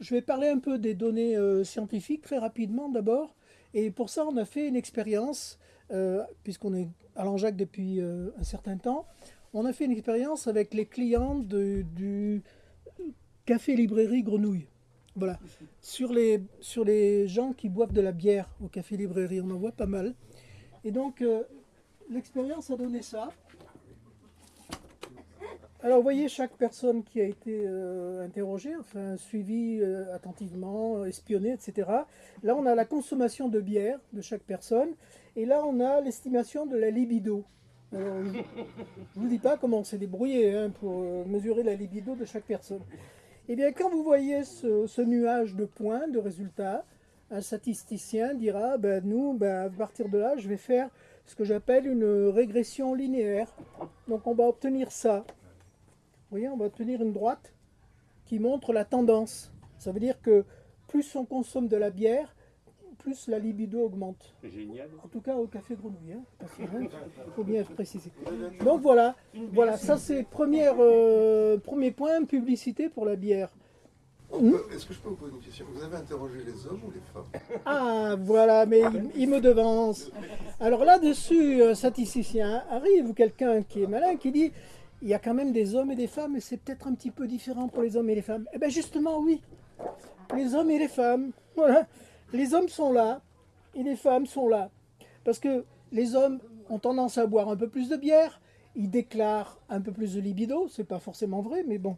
Je vais parler un peu des données euh, scientifiques très rapidement d'abord. Et pour ça, on a fait une expérience, euh, puisqu'on est à Langeac depuis euh, un certain temps. On a fait une expérience avec les clients du café-librairie Grenouille. Voilà. Sur les, sur les gens qui boivent de la bière au café-librairie, on en voit pas mal. Et donc, l'expérience a donné ça. Alors, vous voyez chaque personne qui a été euh, interrogée, enfin suivie euh, attentivement, espionnée, etc. Là, on a la consommation de bière de chaque personne. Et là, on a l'estimation de la libido. Alors, je ne vous dis pas comment on s'est débrouillé hein, pour euh, mesurer la libido de chaque personne. Eh bien, quand vous voyez ce, ce nuage de points, de résultats, un statisticien dira, ben, nous, ben, à partir de là, je vais faire ce que j'appelle une régression linéaire. Donc, on va obtenir ça. Vous voyez, on va obtenir une droite qui montre la tendance. Ça veut dire que plus on consomme de la bière, plus la libido augmente. C'est génial. En tout cas au café Grenouille, hein, parce que, hein, faut bien préciser. Donc voilà, voilà, ça c'est première, euh, premier point, publicité pour la bière. Est-ce que je peux vous poser une question? Vous avez interrogé les hommes ou les femmes? Ah voilà, mais il, il me devance. Alors là-dessus, un statisticien arrive ou quelqu'un qui est malin qui dit il y a quand même des hommes et des femmes et c'est peut-être un petit peu différent pour les hommes et les femmes. Eh bien justement oui, les hommes et les femmes, voilà, les hommes sont là et les femmes sont là. Parce que les hommes ont tendance à boire un peu plus de bière, ils déclarent un peu plus de libido, c'est pas forcément vrai, mais bon.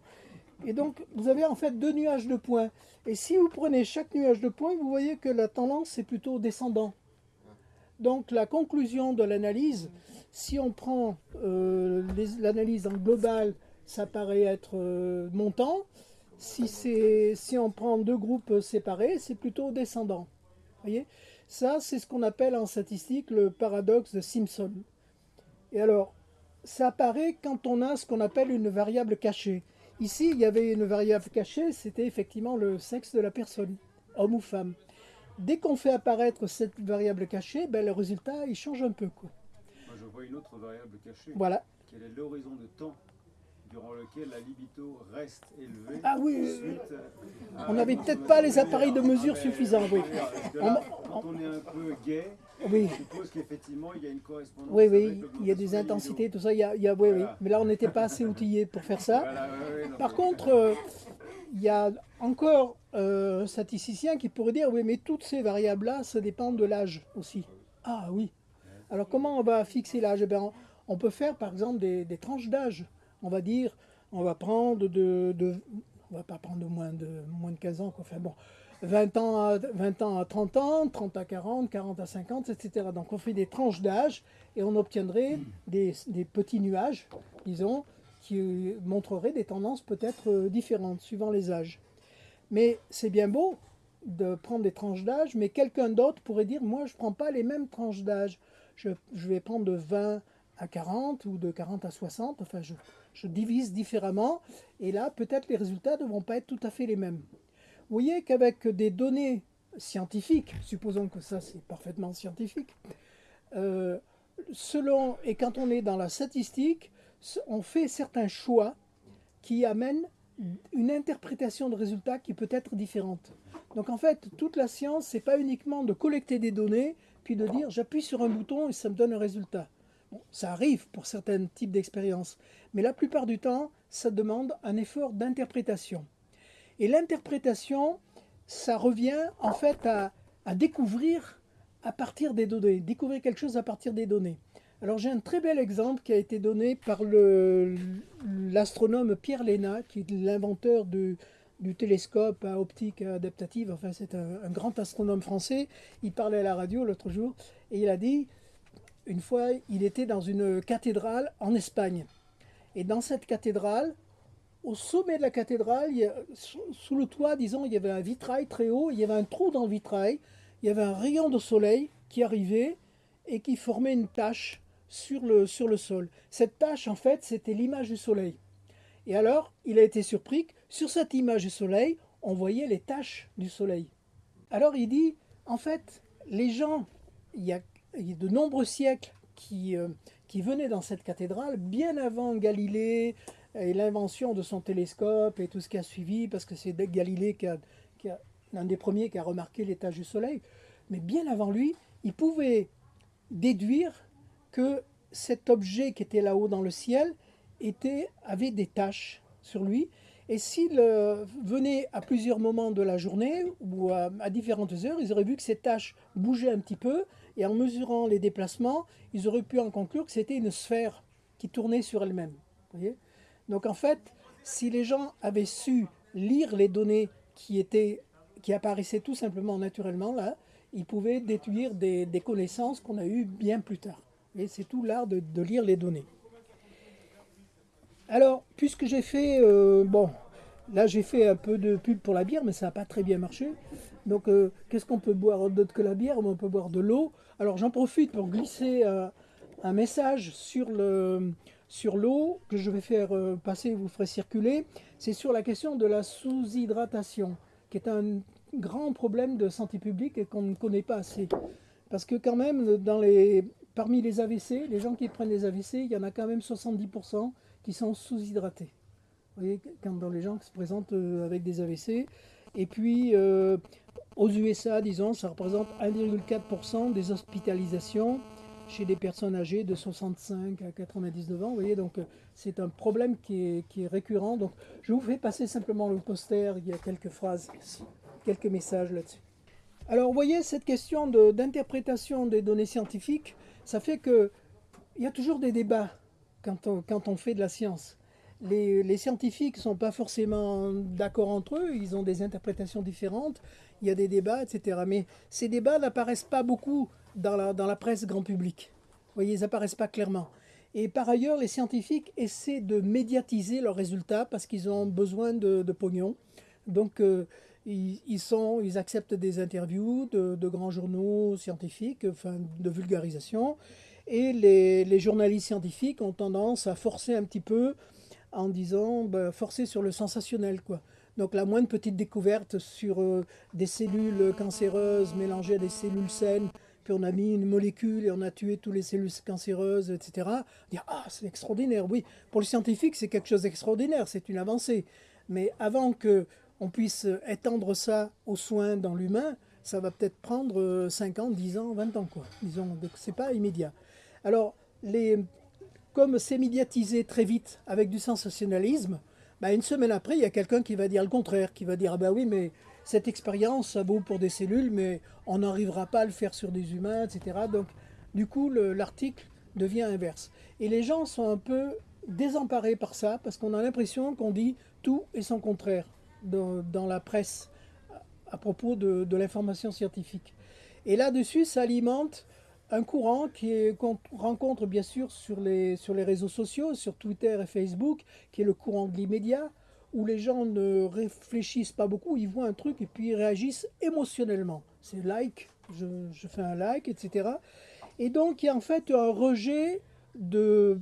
Et donc, vous avez en fait deux nuages de points. Et si vous prenez chaque nuage de points, vous voyez que la tendance est plutôt descendant. Donc, la conclusion de l'analyse, si on prend euh, l'analyse en global, ça paraît être euh, montant. Si, on prend deux groupes séparés, c'est plutôt descendant. voyez? Ça, c'est ce qu'on appelle en statistique le paradoxe de Simpson. Et alors, ça apparaît quand on a ce qu'on appelle une variable cachée. Ici, il y avait une variable cachée, c'était effectivement le sexe de la personne, homme ou femme. Dès qu'on fait apparaître cette variable cachée, ben, le résultat, il change un peu. Vois une autre variable cachée. Voilà. Quel est l'horizon de temps durant lequel la libido reste élevée Ah oui, on n'avait peut-être pas les appareils de mesure suffisants, oui. Quand on est un peu gay, Oui, je suppose qu'effectivement, il y a une correspondance. oui, oui, il y a des intensités, tout ça. Il y a, il y a- oui, oui. Mais là, on n'était pas assez outillés pour faire ça. Par contre, euh, il y a encore euh, un statisticien qui pourrait dire oui, mais toutes ces variables-là, ça dépend de l'âge aussi. Ah oui. Alors comment on va fixer l'âge? Eh ben, on, peut faire par exemple des, tranches d'âge. On va dire, on va prendre de, moins de moins de 15 ans, bon, 20 ans à 20 ans à 30 ans, 30 à 40, 40 à 50, etc. Donc on fait des tranches d'âge et on obtiendrait des, petits nuages, disons, qui montreraient des tendances peut-être euh, différentes suivant les âges. Mais c'est bien beau de prendre des tranches d'âge, mais quelqu'un d'autre pourrait dire, moi je ne prends pas les mêmes tranches d'âge. Je, vais prendre de 20 à 40 ou de 40 à 60, enfin je, je divise différemment, et là peut-être les résultats ne vont pas être tout à fait les mêmes. Vous voyez qu'avec des données scientifiques, supposons que ça c'est parfaitement scientifique, euh, selon, et quand on est dans la statistique, on fait certains choix qui amènent une interprétation de résultats qui peut être différente. Donc en fait, toute la science, c'est pas uniquement de collecter des données, puis de dire j'appuie sur un bouton et ça me donne un résultat. Bon, ça arrive pour certains types d'expériences, mais la plupart du temps, ça demande un effort d'interprétation. Et l'interprétation, ça revient en fait à, à découvrir à partir des données, découvrir quelque chose à partir des données. Alors j'ai un très bel exemple qui a été donné par l'astronome Pierre Léna, qui est l'inventeur du, du télescope à optique adaptative. Enfin, c'est un, grand astronome français. Il parlait à la radio l'autre jour et il a dit, une fois, il était dans une cathédrale en Espagne. Et dans cette cathédrale, au sommet de la cathédrale, sous le toit, disons, il y avait un vitrail très haut, il y avait un trou dans le vitrail, il y avait un rayon de soleil qui arrivait et qui formait une tache sur le, sur sol. Cette tache, en fait, c'était l'image du soleil. Et alors, il a été surpris sur cette image du soleil, on voyait les taches du soleil. Alors il dit, en fait, les gens, il y a, de nombreux siècles qui, euh, qui venaient dans cette cathédrale, bien avant Galilée, et l'invention de son télescope et tout ce qui a suivi, parce que c'est Galilée qui a, l'un des premiers qui a remarqué l'étage du Soleil. Mais bien avant lui, il pouvait déduire que cet objet qui était là-haut dans le ciel était, avait des taches sur lui. Et s'il euh, venait à plusieurs moments de la journée ou à, différentes heures, ils auraient vu que ces taches bougeaient un petit peu. Et en mesurant les déplacements, ils auraient pu en conclure que c'était une sphère qui tournait sur elle-même. Donc en fait, si les gens avaient su lire les données qui, étaient, qui apparaissaient tout simplement naturellement là, ils pouvaient déduire des, connaissances qu'on a eues bien plus tard. Et c'est tout l'art de, de, lire les données. Alors, puisque j'ai fait, euh, bon, là j'ai fait un peu de pub pour la bière, mais ça n'a pas très bien marché. Donc, euh, qu'est-ce qu'on peut boire d'autre que la bière? On peut boire de l'eau. Alors, j'en profite pour glisser euh, un message sur le sur l'eau que je vais faire euh, passer, vous ferez circuler. C'est sur la question de la sous-hydratation, qui est un grand problème de santé publique et qu'on ne connaît pas assez. Parce que quand même, les, parmi les AVC, les gens qui prennent des AVC, il y en a quand même 70% qui sont sous-hydratés. Vous quand dans les gens qui se présentent euh, avec des AVC. Et puis, euh, aux USA, disons, ça représente 1,4% des hospitalisations chez des personnes âgées de 65 à 99 ans. Vous voyez, donc c'est un problème qui est, qui est, récurrent. Donc je vous fais passer simplement le poster, il y a quelques phrases, quelques messages là-dessus. Alors vous voyez, cette question d'interprétation de, des données scientifiques, ça fait qu'il y a toujours des débats quand on, quand on fait de la science. Les, scientifiques ne sont pas forcément d'accord entre eux, ils ont des interprétations différentes, il y a des débats, etc. Mais ces débats n'apparaissent pas beaucoup dans la, presse grand public. Vous voyez, ils n'apparaissent pas clairement. Et par ailleurs, les scientifiques essaient de médiatiser leurs résultats parce qu'ils ont besoin de, de pognon. Donc, euh, ils, acceptent des interviews de, grands journaux scientifiques, enfin, de vulgarisation. Et les, journalistes scientifiques ont tendance à forcer un petit peu en disant, ben, forcer sur le sensationnel, quoi. Donc la moindre petite découverte sur euh, des cellules cancéreuses mélangées à des cellules saines, puis on a mis une molécule et on a tué toutes les cellules cancéreuses, etc. Dire ah c'est extraordinaire, oui. Pour le scientifique c'est quelque chose d'extraordinaire, c'est une avancée. Mais avant que on puisse étendre ça aux soins dans l'humain, ça va peut-être prendre 5 ans, 10 ans, 20 ans quoi. Disons, donc c'est pas immédiat. Alors les, comme c'est médiatisé très vite avec du sensationnalisme, bah, une semaine après, il y a quelqu'un qui va dire le contraire, qui va dire ah bah oui, mais cette expérience, ça vaut pour des cellules, mais on n'arrivera pas à le faire sur des humains, etc. Donc, du coup, l'article devient inverse. Et les gens sont un peu désemparés par ça, parce qu'on a l'impression qu'on dit tout et son contraire dans, dans la presse à propos de, de l'information scientifique. Et là-dessus, ça alimente un courant qu'on rencontre bien sûr sur les, sur les réseaux sociaux, sur Twitter et Facebook, qui est le courant de l'immédiat, où les gens ne réfléchissent pas beaucoup, ils voient un truc et puis ils réagissent émotionnellement. C'est like, je, je, fais un like, etc. Et donc il y a en fait un rejet de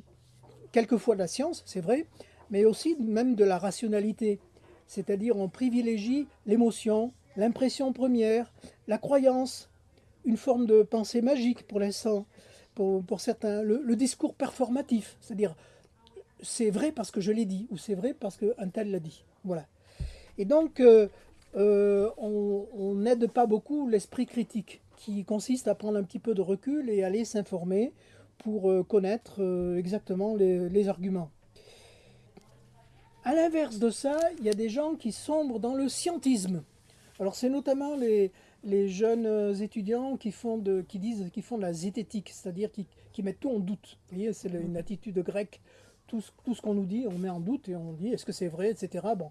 quelquefois de la science, c'est vrai, mais aussi même de la rationalité. C'est-à-dire on privilégie l'émotion, l'impression première, la croyance, une forme de pensée magique pour l'instant, pour, certains, le, discours performatif, c'est-à-dire c'est vrai parce que je l'ai dit, ou c'est vrai parce qu'un tel l'a dit. Voilà. Et donc, euh, euh, on n'aide pas beaucoup l'esprit critique, qui consiste à prendre un petit peu de recul et aller s'informer pour euh, connaître exactement les, les, arguments. À l'inverse de ça, il y a des gens qui sombrent dans le scientisme. Alors c'est notamment les, les, jeunes étudiants qui, font de, qui disent qu'ils font de la zététique, c'est-à-dire qui, qui, mettent tout en doute. Vous voyez, c'est une attitude grecque tout, tout ce qu'on nous dit, on met en doute et on dit est-ce que c'est vrai, etc. Bon.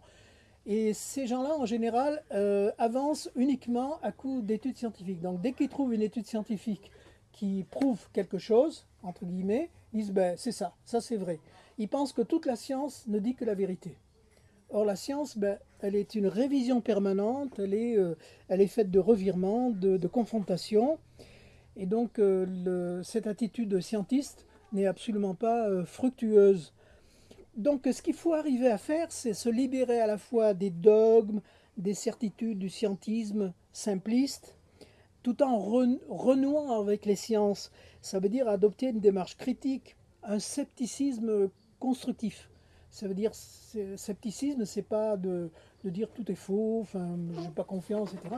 Et ces gens-là, en général, euh, avancent uniquement à coup d'études scientifiques. Donc dès qu'ils trouvent une étude scientifique qui prouve quelque chose, entre guillemets, ils disent ben, c'est ça, ça c'est vrai. Ils pensent que toute la science ne dit que la vérité. Or la science, ben, elle est une révision permanente, elle est, euh, faite de revirements, de, confrontations. Et donc euh, cette attitude scientiste n'est absolument pas euh, fructueuse. Donc ce qu'il faut arriver à faire, c'est se libérer à la fois des dogmes, des certitudes du scientisme simpliste, tout en renouant avec les sciences. Ça veut dire adopter une démarche critique, un scepticisme constructif. Ça veut dire, scepticisme, c'est pas de, de dire tout est faux, enfin, j'ai pas confiance, etc.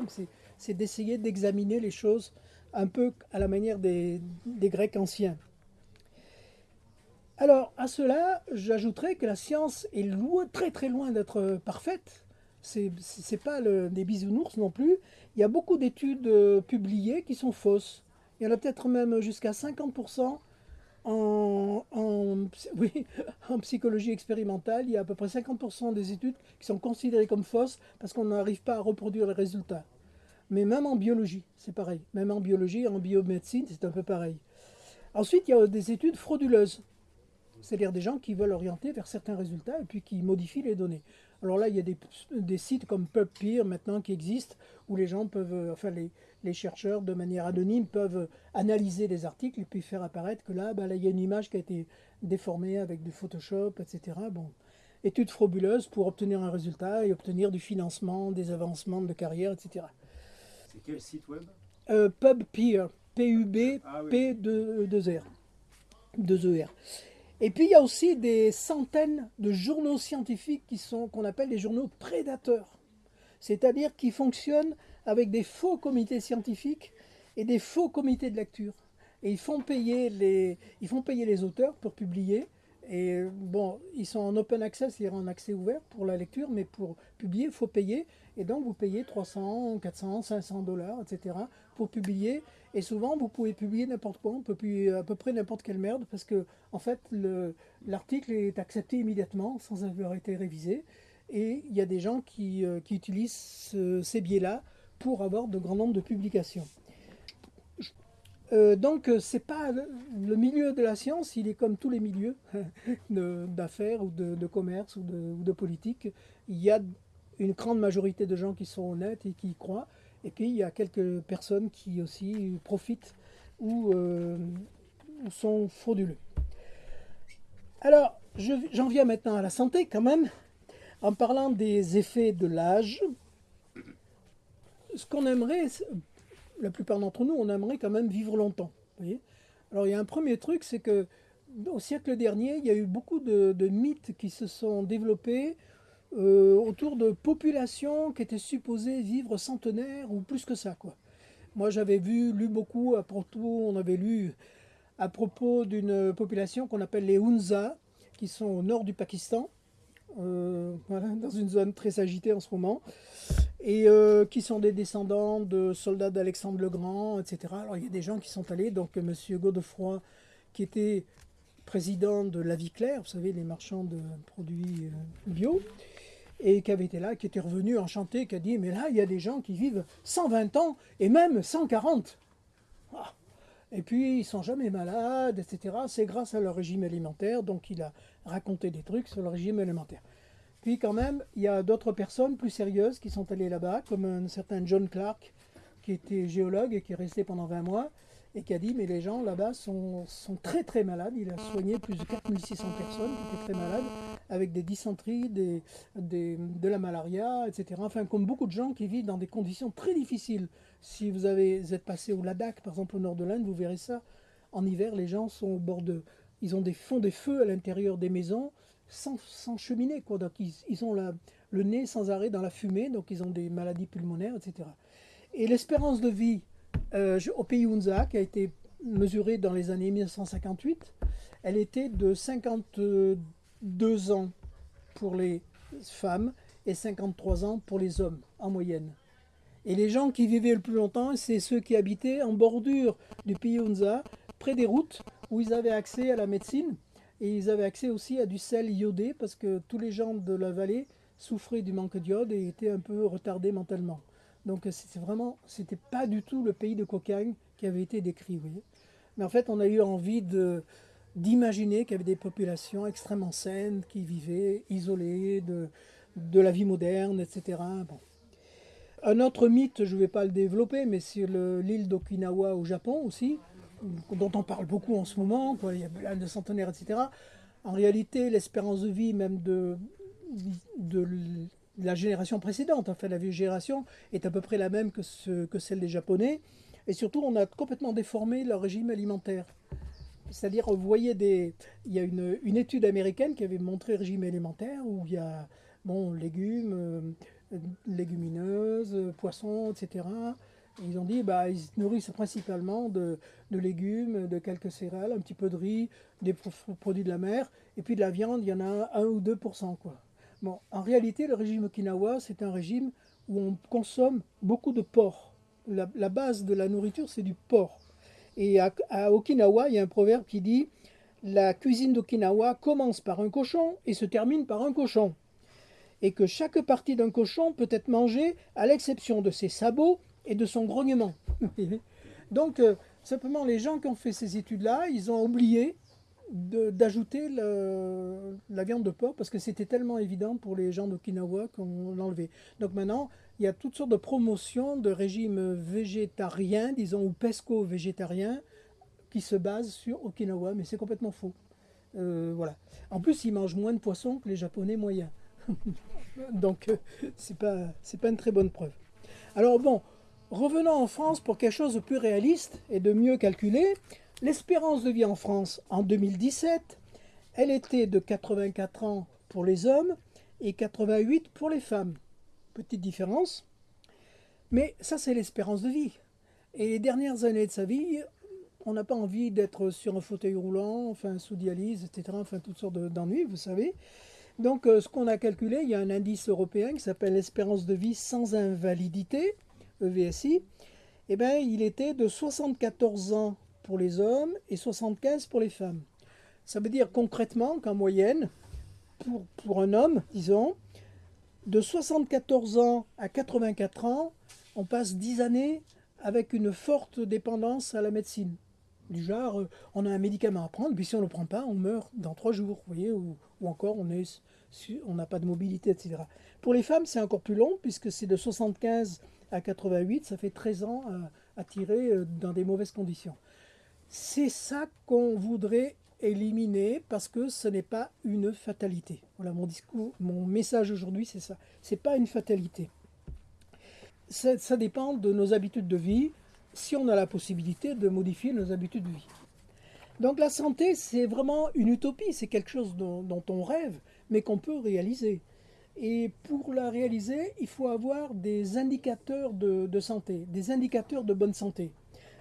C'est- d'essayer d'examiner les choses un peu à la manière des, des Grecs anciens. Alors, à cela, j'ajouterais que la science est loin, très très loin d'être parfaite. C'est c'est pas le- des bisounours non plus. Il y a beaucoup d'études euh, publiées qui sont fausses. Il y en a peut-être même jusqu'à 50% en, psychologie expérimentale. Il y a à peu près 50% des études qui sont considérées comme fausses parce qu'on n'arrive pas à reproduire les résultats. Mais même en biologie, c'est pareil. Même en biologie, en biomédecine, c'est un peu pareil. Ensuite, il y a des études frauduleuses. C'est-à-dire des gens qui veulent orienter vers certains résultats et puis qui modifient les données. Alors là, il y a des, des sites comme PubPeer maintenant qui existent où les gens peuvent, euh, enfin les, les chercheurs de manière anonyme peuvent analyser les articles et puis faire apparaître que là, bah, là, il y a une image qui a été déformée avec du Photoshop, etc. Bon, études frauduleuses pour obtenir un résultat et obtenir du financement, des avancements de carrière, etc. C'est quel site web? Euh, PubPeer, P-U-B, Ah oui. P-2-R. 2-ER. Et puis il y a aussi des centaines de journaux scientifiques qui sont qu'on appelle les journaux prédateurs. C'est-à-dire qui fonctionnent avec des faux comités scientifiques et des faux comités de lecture. Et ils font payer les, ils font payer les auteurs pour publier. Et bon, ils sont en open access, c'est-à-dire en accès ouvert pour la lecture, mais pour publier, il faut payer. Et donc, vous payez 300, 400, 500 dollars, etc. pour publier. Et souvent, vous pouvez publier n'importe quoi, on peut publier à peu près n'importe quelle merde, parce que, en fait, le- l'article est accepté immédiatement, sans avoir été révisé. Et il y a des gens qui, euh, utilisent ce- ces biais-là pour avoir de grands nombres de publications. Euh, donc, euh, c'est pas le, milieu de la science, il est comme tous les milieux d'affaires ou de, de commerce ou de, ou de politique. Il y a une grande majorité de gens qui sont honnêtes et qui y croient. Et puis, il y a quelques personnes qui aussi profitent ou, euh, sont frauduleux. Alors, je- j'en viens maintenant à la santé quand même, en parlant des effets de l'âge. Ce qu'on aimerait, la plupart d'entre nous, on aimerait quand même vivre longtemps. Alors, il y a un premier truc, c'est que au siècle dernier, il y a eu beaucoup de mythes qui se sont développés euh, autour de populations qui étaient supposées vivre centenaires ou plus que ça. Quoi. Moi, j'avais vu, lu beaucoup à propos, on avait lu à propos d'une population qu'on appelle les Hunza, qui sont au nord du Pakistan, euh, dans une zone très agitée en ce moment, et euh, qui sont des descendants de soldats d'Alexandre le Grand, etc. Alors il y a des gens qui sont allés, donc M. Godefroy, qui était président de La Vie Claire, vous savez, les marchands de produits bio, et qui avait été là, qui était revenu enchanté, qui a dit, mais là, il y a des gens qui vivent 120 ans et même 140. Ah. Et puis, ils sont jamais malades, etc. C'est grâce à leur régime alimentaire, donc il a raconté des trucs sur le régime alimentaire. Puis quand même, il y a d'autres personnes plus sérieuses qui sont allées là-bas, comme un certain John Clark, qui était géologue et qui est resté pendant 20 mois, et qui a dit, mais les gens là-bas sont, sont très très malades. Il a soigné plus de 4600 personnes qui étaient très malades, avec des dysenteries, des, des- de la malaria, etc. Enfin, comme beaucoup de gens qui vivent dans des conditions très difficiles. Si vous, avez, êtes passé au Ladakh, par exemple au nord de l'Inde, vous verrez ça. En hiver, les gens sont au bord de... Ils ont des fonds des feux à l'intérieur des maisons, sans, sans cheminée. Quoi. Donc ils, ils ont la- le nez sans arrêt dans la fumée, donc ils ont des maladies pulmonaires, etc. Et l'espérance de vie euh, au pays Hunza, qui a été mesurée dans les années 1958, elle était de 52 ans pour les femmes et 53 ans pour les hommes en moyenne. Et les gens qui vivaient le plus longtemps, c'est ceux qui habitaient en bordure du pays Hunza, près des routes, où ils avaient accès à la médecine et ils avaient accès aussi à du sel iodé parce que tous les gens de la vallée souffraient du manque d'iode et étaient un peu retardés mentalement. Donc c'était vraiment, c'était pas du tout le pays de cocagne qui avait été décrit, vous voyez. Mais en fait, on a eu envie d'imaginer qu'il y avait des populations extrêmement saines qui vivaient isolées de, de la vie moderne, etc. Bon. Un autre mythe, je ne vais pas le développer, mais sur le- l'île d'Okinawa au Japon aussi, dont on parle beaucoup en ce moment, quoi, il y a plein de centenaires, etc. En réalité, l'espérance de vie même de la génération précédente, enfin la vieille génération, est à peu près la même que, ce- que celle des Japonais. Et surtout, on a complètement déformé leur régime alimentaire. C'est-à-dire, vous voyez des. Il y a une, étude américaine qui avait montré le régime alimentaire où il y a bon, légumes, euh, légumineuses, poissons, etc. Et ils ont dit bah, ils se nourrissent principalement de, légumes, de quelques céréales, un petit peu de riz, des pro- produits de la mer, et puis de la viande, il y en a 1 ou 2 quoi. En réalité, le régime Okinawa, c'est un régime où on consomme beaucoup de porc. La, base de la nourriture, c'est du porc. Et à, Okinawa, il y a un proverbe qui dit La cuisine d'Okinawa commence par un cochon et se termine par un cochon. Et que chaque partie d'un cochon peut être mangée à l'exception de ses sabots et de son grognement. Donc, euh, simplement, les gens qui ont fait ces études-là, ils ont oublié d'ajouter la viande de porc parce que c'était tellement évident pour les gens d'Okinawa qu'on l'enlevait. Donc maintenant, il y a toutes sortes de promotions de régimes végétariens, disons, ou pesco-végétariens, qui se basent sur Okinawa, mais c'est complètement faux. Euh, voilà. En plus, ils mangent moins de poissons que les Japonais moyens. Donc, euh, c'est pas, pas une très bonne preuve. Alors bon, revenons en France pour quelque chose de plus réaliste et de mieux calculé. L'espérance de vie en France en 2017, elle était de 84 ans pour les hommes et 88 pour les femmes. Petite différence. Mais ça, c'est l'espérance de vie. Et les dernières années de sa vie, on n'a pas envie d'être sur un fauteuil roulant, enfin sous dialyse, etc., enfin toutes sortes de- d'ennuis, vous savez. Donc, euh, ce qu'on a calculé, il y a un indice européen qui s'appelle l'espérance de vie sans invalidité, EVSI. Eh bien, il était de 74 ans pour les hommes et 75 pour les femmes. Ça veut dire concrètement qu'en moyenne, pour, pour un homme, disons, de 74 ans à 84 ans, on passe 10 années avec une forte dépendance à la médecine. Du genre, euh, on a un médicament à prendre, puis si on ne le prend pas, on meurt dans 3 jours, vous voyez, ou, ou encore on est on n'a pas de mobilité, etc. Pour les femmes, c'est encore plus long, puisque c'est de 75 à 88, ça fait 13 ans à, à tirer euh, dans des mauvaises conditions. C'est ça qu'on voudrait éliminer parce que ce n'est pas une fatalité. Voilà mon discours, mon message aujourd'hui, c'est ça. C'est pas une fatalité. Ça, dépend de nos habitudes de vie, si on a la possibilité de modifier nos habitudes de vie. Donc la santé, c'est vraiment une utopie, c'est quelque chose dont, on rêve, mais qu'on peut réaliser. Et pour la réaliser, il faut avoir des indicateurs de santé, des indicateurs de bonne santé.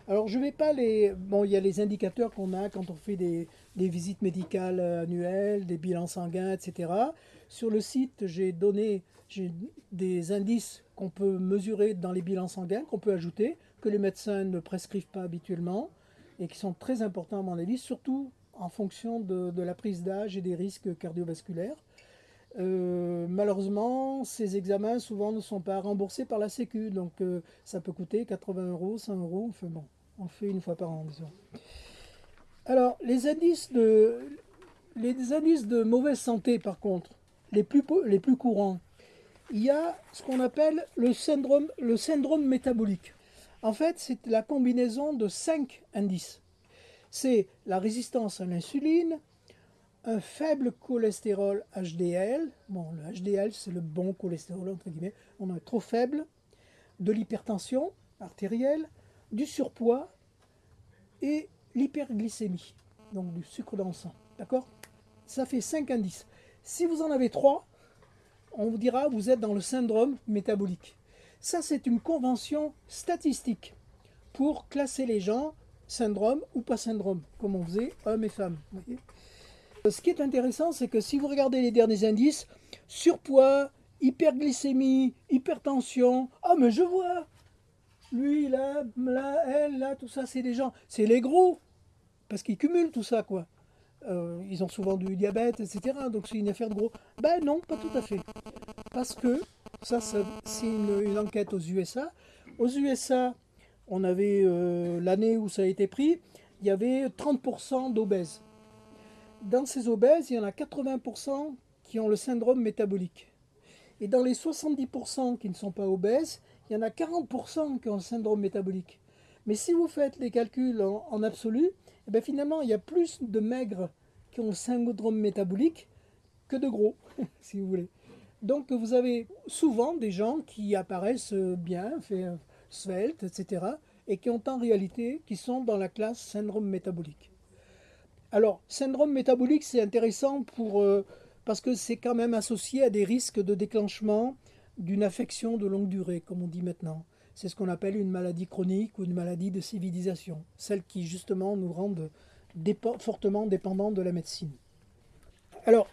Alors je ne vais pas les... Bon, il y a les indicateurs qu'on a quand on fait des, des visites médicales annuelles, des bilans sanguins, etc. Sur le site, j'ai donné des indices qu'on peut mesurer dans les bilans sanguins, qu'on peut ajouter, que les médecins ne prescrivent pas habituellement et qui sont très importants à mon avis, surtout en fonction de, de la prise d'âge et des risques cardiovasculaires. Euh, malheureusement, ces examens souvent ne sont pas remboursés par la Sécu, donc euh, ça peut coûter 80 euros, 100 euros. On fait une fois par an, disons. Alors, les indices de, les indices de mauvaise santé, par contre, les plus, les plus courants, il y a ce qu'on appelle le syndrome, le syndrome métabolique. En fait, c'est la combinaison de cinq indices. C'est la résistance à l'insuline, un faible cholestérol HDL. Bon, le HDL, c'est le bon cholestérol, entre guillemets. On est trop faible. De l'hypertension artérielle, du surpoids et l'hyperglycémie. Donc du sucre dans le sang. D'accord? Ça fait 5 indices. Si vous en avez 3, on vous dira vous êtes dans le syndrome métabolique. Ça, c'est une convention statistique pour classer les gens syndrome ou pas syndrome, comme on faisait hommes et femmes. Ce qui est intéressant, c'est que si vous regardez les derniers indices, surpoids, hyperglycémie, hypertension, ah mais je vois, lui là, là, elle là, tout ça, c'est des gens, c'est les gros, parce qu'ils cumulent tout ça quoi. Euh, ils ont souvent du diabète, etc. Donc c'est une affaire de gros. Ben non, pas tout à fait. Parce que, ça, c'est une, une enquête aux USA. Aux USA, on avait euh, l'année où ça a été pris, il y avait 30% d'obèses dans ces obèses, il y en a 80% qui ont le syndrome métabolique. Et dans les 70% qui ne sont pas obèses, il y en a 40% qui ont le syndrome métabolique. Mais si vous faites les calculs en, en absolu, eh bien finalement, il y a plus de maigres qui ont le syndrome métabolique que de gros, si vous voulez. Donc vous avez souvent des gens qui apparaissent bien, fait, sveltes, etc., et qui ont en réalité, qui sont dans la classe syndrome métabolique. Alors, syndrome métabolique, c'est intéressant pour, euh, parce que c'est quand même associé à des risques de déclenchement d'une affection de longue durée, comme on dit maintenant. C'est ce qu'on appelle une maladie chronique ou une maladie de civilisation, celle qui justement nous dépo- fortement dépendants de la médecine. Alors,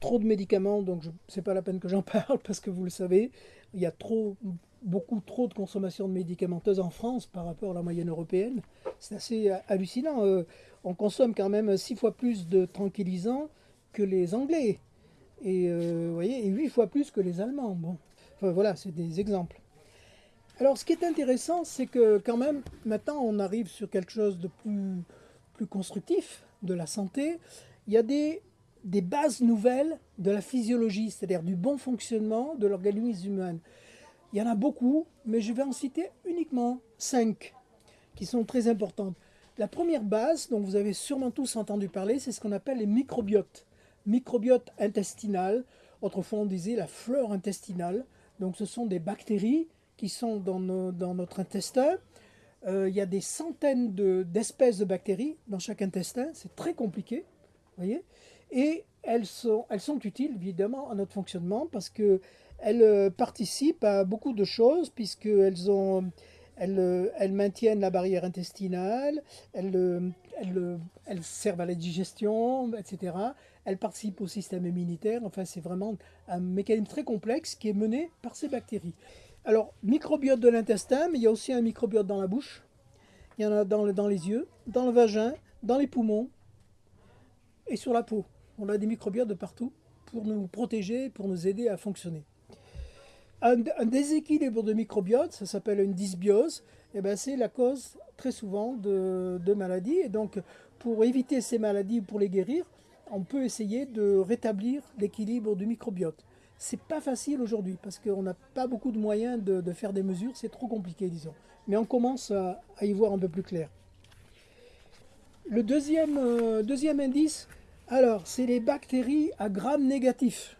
trop de médicaments, donc c'est pas la peine que j'en parle parce que vous le savez, il y a trop, beaucoup trop de consommation de médicamenteuse en France par rapport à la moyenne européenne. C'est assez euh, hallucinant. euh, on consomme quand même six fois plus de tranquillisants que les Anglais. Et, euh, voyez, et huit fois plus que les Allemands. Bon. Enfin, voilà, c'est des exemples. Alors, ce qui est intéressant, c'est que quand même, maintenant, on arrive sur quelque chose de plus, plus constructif de la santé. Il y a des, des bases nouvelles de la physiologie, c'est-à-dire du bon fonctionnement de l'organisme humain. Il y en a beaucoup, mais je vais en citer uniquement cinq qui sont très importantes. La première base, dont vous avez sûrement tous entendu parler, c'est ce qu'on appelle les microbiotes. Microbiote intestinal, autrefois on disait la flore intestinale. Donc ce sont des bactéries qui sont dans, notre intestin. Euh, il y a des centaines de- d'espèces de, bactéries dans chaque intestin, c'est très compliqué, voyez. Et elles sont, elles sont utiles évidemment à notre fonctionnement parce que elles euh, participent à beaucoup de choses puisqu'elles ont elles, euh, maintiennent la barrière intestinale, elles, euh, servent à la digestion, etc. Elles participent au système immunitaire. Enfin, c'est vraiment un mécanisme très complexe qui est mené par ces bactéries. Alors, microbiote de l'intestin, mais il y a aussi un microbiote dans la bouche. Il y en a dans, dans les yeux, dans le vagin, dans les poumons et sur la peau. On a des microbiotes de partout pour nous protéger, pour nous aider à fonctionner. Un, déséquilibre de microbiote, ça s'appelle une dysbiose, et ben c'est la cause très souvent de, maladies. Et donc, pour éviter ces maladies, pour les guérir, on peut essayer de rétablir l'équilibre du microbiote. C'est pas facile aujourd'hui parce qu'on n'a pas beaucoup de moyens de, faire des mesures, c'est trop compliqué, disons. Mais on commence à, à y voir un peu plus clair. Le deuxième, euh, deuxième indice, alors, c'est les bactéries à gram négatif.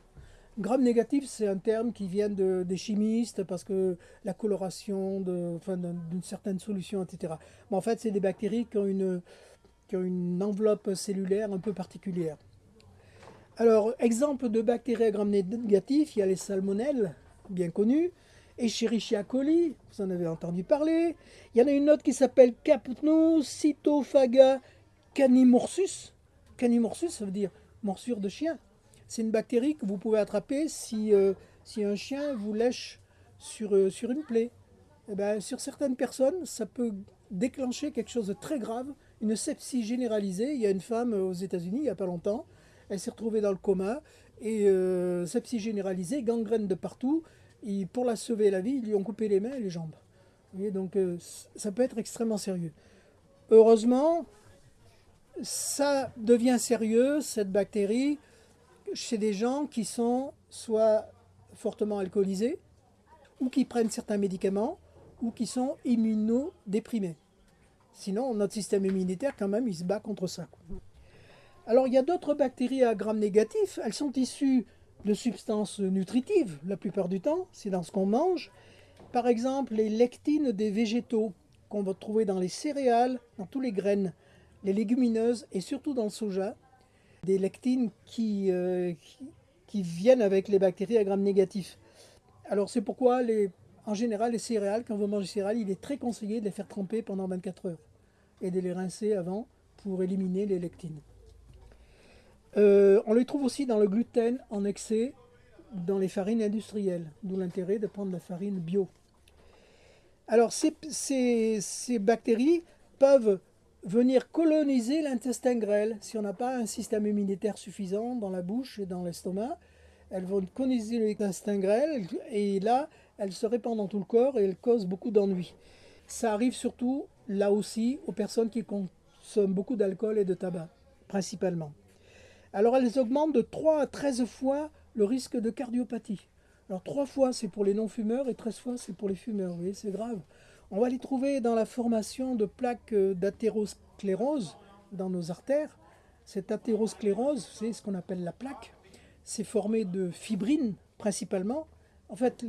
Gram négatif, c'est un terme qui vient de- des chimistes parce que la coloration de- enfin, d'une certaine solution, etc. Mais en fait, c'est des bactéries qui ont, une, qui ont une enveloppe cellulaire un peu particulière. Alors, exemple de bactéries à gram négatif, il y a les salmonelles, bien connues, Escherichia coli, vous en avez entendu parler. Il y en a une autre qui s'appelle Capnocytophaga canimorsus. Canimorsus, ça veut dire morsure de chien. C'est une bactérie que vous pouvez attraper si, euh, si un chien vous lèche sur, euh, sur une plaie. Eh ben, sur certaines personnes, ça peut déclencher quelque chose de très grave, une sepsie généralisée. Il y a une femme aux États-Unis, il n'y a pas longtemps, elle s'est retrouvée dans le coma, et euh, sepsie généralisée, gangrène de partout. Et pour la sauver la vie, ils lui ont coupé les mains et les jambes. Donc euh, ça peut être extrêmement sérieux. Heureusement, ça devient sérieux, cette bactérie, chez des gens qui sont soit fortement alcoolisés, ou qui prennent certains médicaments, ou qui sont immunodéprimés. Sinon, notre système immunitaire, quand même, il se bat contre ça. Alors, il y a d'autres bactéries à gram négatif. Elles sont issues de substances nutritives, la plupart du temps. C'est dans ce qu'on mange. Par exemple, les lectines des végétaux qu'on va trouver dans les céréales, dans tous les graines, les légumineuses et surtout dans le soja. Des lectines qui, euh, qui, viennent avec les bactéries à gram négatif. Alors, c'est pourquoi, en général, les céréales, quand vous mangez des céréales, il est très conseillé de les faire tremper pendant 24 heures et de les rincer avant pour éliminer les lectines. Euh, on les trouve aussi dans le gluten en excès dans les farines industrielles, d'où l'intérêt de prendre la farine bio. Alors ces bactéries peuvent venir coloniser l'intestin grêle si on n'a pas un système immunitaire suffisant dans la bouche et dans l'estomac. Elles vont coloniser l'intestin grêle et là, elles se répandent dans tout le corps et elles causent beaucoup d'ennuis. Ça arrive surtout, là aussi, aux personnes qui consomment beaucoup d'alcool et de tabac, principalement. Alors elles augmentent de 3 à 13 fois le risque de cardiopathie. Alors 3 fois c'est pour les non-fumeurs et 13 fois c'est pour les fumeurs. Vous voyez, c'est grave. On va les trouver dans la formation de plaques euh, d'athérosclérose dans nos artères. Cette athérosclérose, c'est ce qu'on appelle la plaque. C'est formé de fibrine principalement. En fait,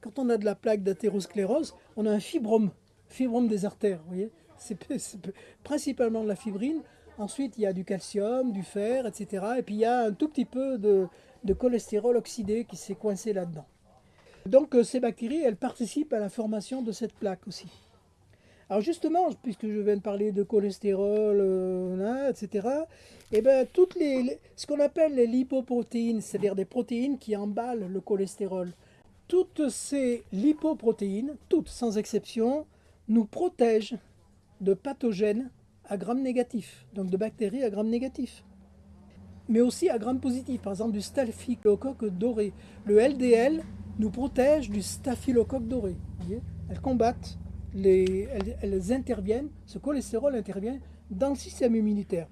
quand on a de la plaque d'athérosclérose, on a un fibrome, fibrome des artères. Vous voyez, c'est principalement de la fibrine. Ensuite, il y a du calcium, du fer, etc. Et puis il y a un tout petit peu de, de cholestérol oxydé qui s'est coincé là-dedans. Donc euh, ces bactéries, elles participent à la formation de cette plaque aussi. Alors justement, puisque je viens de parler de cholestérol, euh, etc., et ben, toutes les, ce qu'on appelle les lipoprotéines, c'est-à-dire des protéines qui emballent le cholestérol, toutes ces lipoprotéines, toutes sans exception, nous protègent de pathogènes à gram négatif, donc de bactéries à gram négatif, mais aussi à gram positif, par exemple du staphylocoque doré. Le LDL nous protège du staphylocoque doré. elles combattent, les, elles, elles interviennent, ce cholestérol intervient dans le système immunitaire.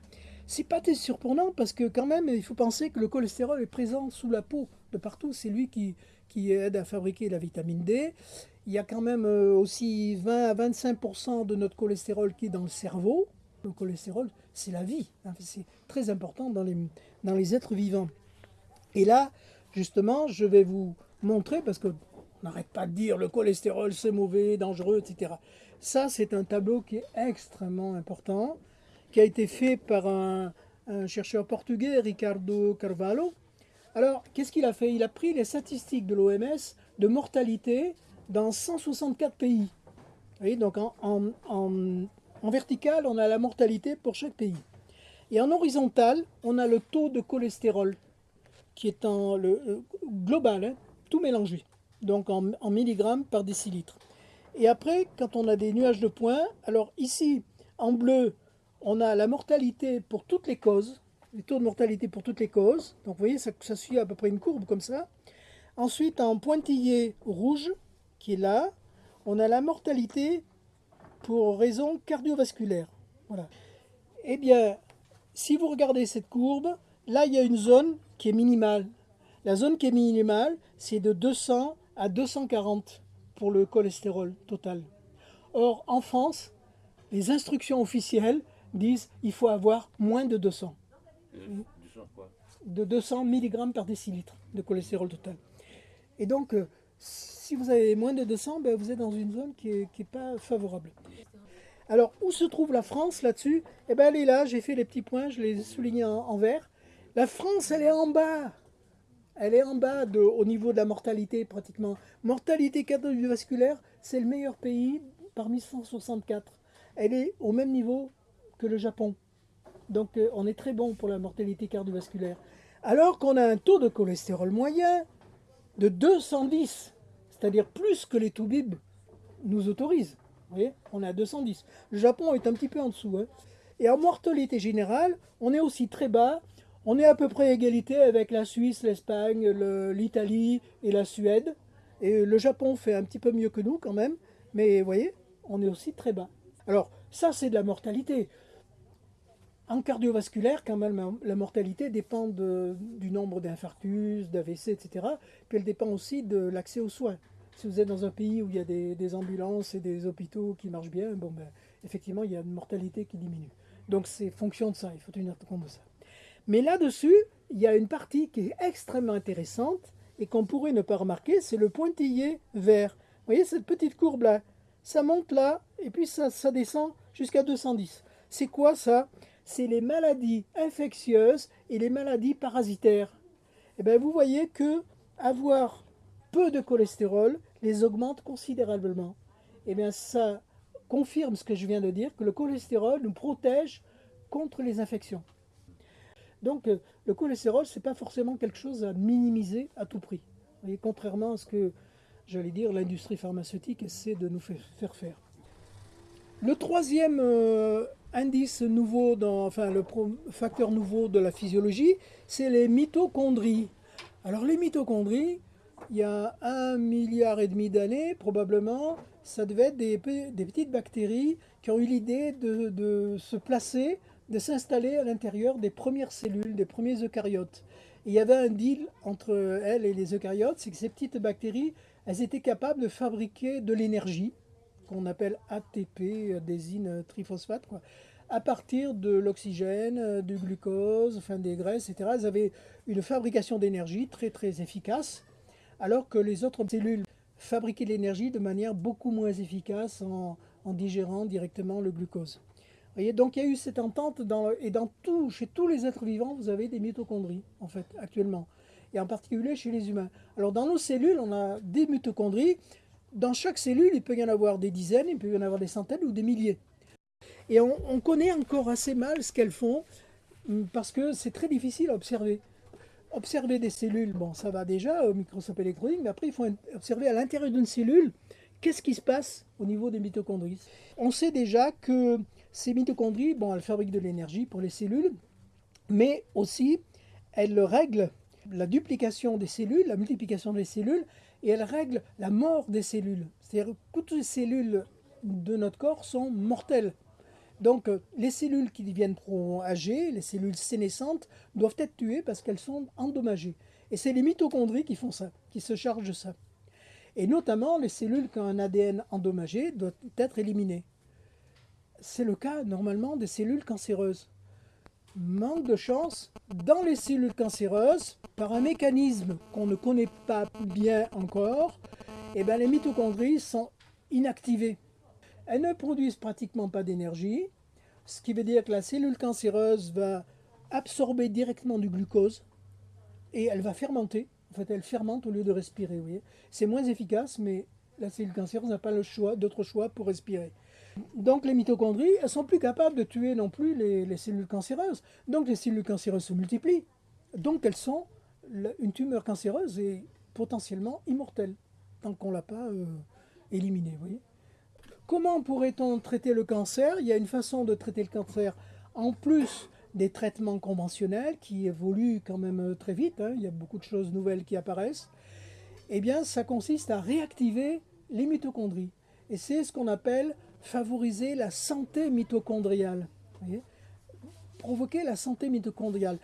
C'est pas très surprenant parce que quand même, il faut penser que le cholestérol est présent sous la peau de partout. C'est lui qui, qui aide à fabriquer la vitamine D. Il y a quand même euh, aussi 20 à 25% de notre cholestérol qui est dans le cerveau. Le cholestérol, c'est la vie. hein. C'est très important dans les, dans les êtres vivants. Et là, justement, je vais vous montrer, parce que on n'arrête pas de dire le cholestérol c'est mauvais, dangereux, etc. Ça, c'est un tableau qui est extrêmement important, qui a été fait par un, chercheur portugais, Ricardo Carvalho. Alors, qu'est-ce qu'il a fait? Il a pris les statistiques de l'OMS de mortalité dans 164 pays. Vous voyez, donc en, en- vertical, on a la mortalité pour chaque pays. Et en horizontal, on a le taux de cholestérol, qui est en euh, global, hein, tout mélangé, donc en, milligrammes par décilitre. Et après, quand on a des nuages de points, alors ici, en bleu, on a la mortalité pour toutes les causes, les taux de mortalité pour toutes les causes. Donc vous voyez, ça, ça suit à peu près une courbe comme ça. Ensuite, en pointillé rouge, qui est là, on a la mortalité pour raison cardiovasculaire. Voilà. Eh bien, si vous regardez cette courbe, là, il y a une zone qui est minimale. La zone qui est minimale, c'est de 200 à 240 pour le cholestérol total. Or, en France, les instructions officielles disent il faut avoir moins de 200, Du sang quoi de 200 mg par décilitre de cholestérol total. Et donc, euh, si vous avez moins de 200, ben, vous êtes dans une zone qui n'est pas favorable. Alors, où se trouve la France là-dessus? Eh bien, elle est là, j'ai fait les petits points, je les ai soulignés en vert. La France, elle est en bas. Elle est en bas de, au niveau de la mortalité, pratiquement. Mortalité cardiovasculaire, c'est le meilleur pays parmi 164. Elle est au même niveau que le Japon. Donc, euh, on est très bon pour la mortalité cardiovasculaire. Alors qu'on a un taux de cholestérol moyen de 210, c'est-à-dire plus que les toubibs nous autorisent. Vous voyez, on est à 210. Le Japon est un petit peu en dessous. hein. Et en mortalité générale, on est aussi très bas. On est à peu près égalité avec la Suisse, l'Espagne, le- l'Italie et la Suède. Et le Japon fait un petit peu mieux que nous quand même. Mais vous voyez, on est aussi très bas. Alors, ça, c'est de la mortalité. En cardiovasculaire, quand même, la mortalité dépend du nombre d'infarctus, d'AVC, etc. Puis elle dépend aussi de l'accès aux soins. Si vous êtes dans un pays où il y a des, des ambulances et des hôpitaux qui marchent bien, bon ben, effectivement, il y a une mortalité qui diminue. Donc c'est fonction de ça, il faut tenir compte de ça. Mais là-dessus, il y a une partie qui est extrêmement intéressante et qu'on pourrait ne pas remarquer, c'est le pointillé vert. Vous voyez cette petite courbe-là? Ça monte là et puis ça, descend jusqu'à 210. C'est quoi ça? C'est les maladies infectieuses et les maladies parasitaires. Et bien vous voyez que avoir peu de cholestérol les augmente considérablement. Et bien ça confirme ce que je viens de dire, que le cholestérol nous protège contre les infections. Donc euh, le cholestérol, ce n'est pas forcément quelque chose à minimiser à tout prix. Voyez, contrairement à ce que, j'allais dire, l'industrie pharmaceutique essaie de nous faire faire. Le troisième euh, indice nouveau, enfin le facteur nouveau de la physiologie, c'est les mitochondries. Alors les mitochondries, il y a un milliard et demi d'années, probablement, ça devait être des, pe- des petites bactéries qui ont eu l'idée de se placer, de s'installer à l'intérieur des premières cellules, des premiers eucaryotes. Et il y avait un deal entre elles et les eucaryotes, c'est que ces petites bactéries, elles étaient capables de fabriquer de l'énergie, qu'on appelle ATP, euh, désine triphosphate, à partir de l'oxygène, euh, du glucose, enfin des graisses, etc. Elles avaient une fabrication d'énergie très très efficace, alors que les autres cellules fabriquaient de l'énergie de manière beaucoup moins efficace en digérant directement le glucose. Donc il y a eu cette entente, dans, et dans tout, chez tous les êtres vivants, vous avez des mitochondries, en fait, actuellement. Et en particulier chez les humains. Alors dans nos cellules, on a des mitochondries. Dans chaque cellule, il peut y en avoir des dizaines, il peut y en avoir des centaines ou des milliers. Et on, on connaît encore assez mal ce qu'elles font, hum, parce que c'est très difficile à observer. Observer des cellules, bon, ça va déjà au microscope électronique, mais après, il faut observer à l'intérieur d'une cellule qu'est-ce qui se passe au niveau des mitochondries? On sait déjà que ces mitochondries, bon, elles fabriquent de l'énergie pour les cellules, mais aussi elles règlent la duplication des cellules, la multiplication des cellules, et elles règlent la mort des cellules. C'est-à-dire que toutes les cellules de notre corps sont mortelles. Donc les cellules qui deviennent trop âgées, les cellules sénescentes, doivent être tuées parce qu'elles sont endommagées. Et c'est les mitochondries qui font ça, qui se chargent de ça. Et notamment, les cellules qui ont un ADN endommagé doivent être éliminées. C'est le cas normalement des cellules cancéreuses. Manque de chance, dans les cellules cancéreuses, par un mécanisme qu'on ne connaît pas bien encore, eh ben, les mitochondries sont inactivées. Elles ne produisent pratiquement pas d'énergie, ce qui veut dire que la cellule cancéreuse va absorber directement du glucose et elle va fermenter. En fait, elle fermente au lieu de respirer. Vous c'est moins efficace, mais la cellule cancéreuse n'a pas le choix, d'autre choix pour respirer. Donc les mitochondries, elles sont plus capables de tuer non plus les, les cellules cancéreuses. Donc les cellules cancéreuses se multiplient. Donc elles sont une tumeur cancéreuse est potentiellement immortelle tant qu'on ne l'a pas euh, éliminée. Comment pourrait-on traiter le cancer? Il y a une façon de traiter le cancer en plus des traitements conventionnels qui évoluent quand même euh, très vite, hein, il y a beaucoup de choses nouvelles qui apparaissent, eh bien ça consiste à réactiver les mitochondries. Et c'est ce qu'on appelle favoriser la santé mitochondriale. Provoquer la santé mitochondriale.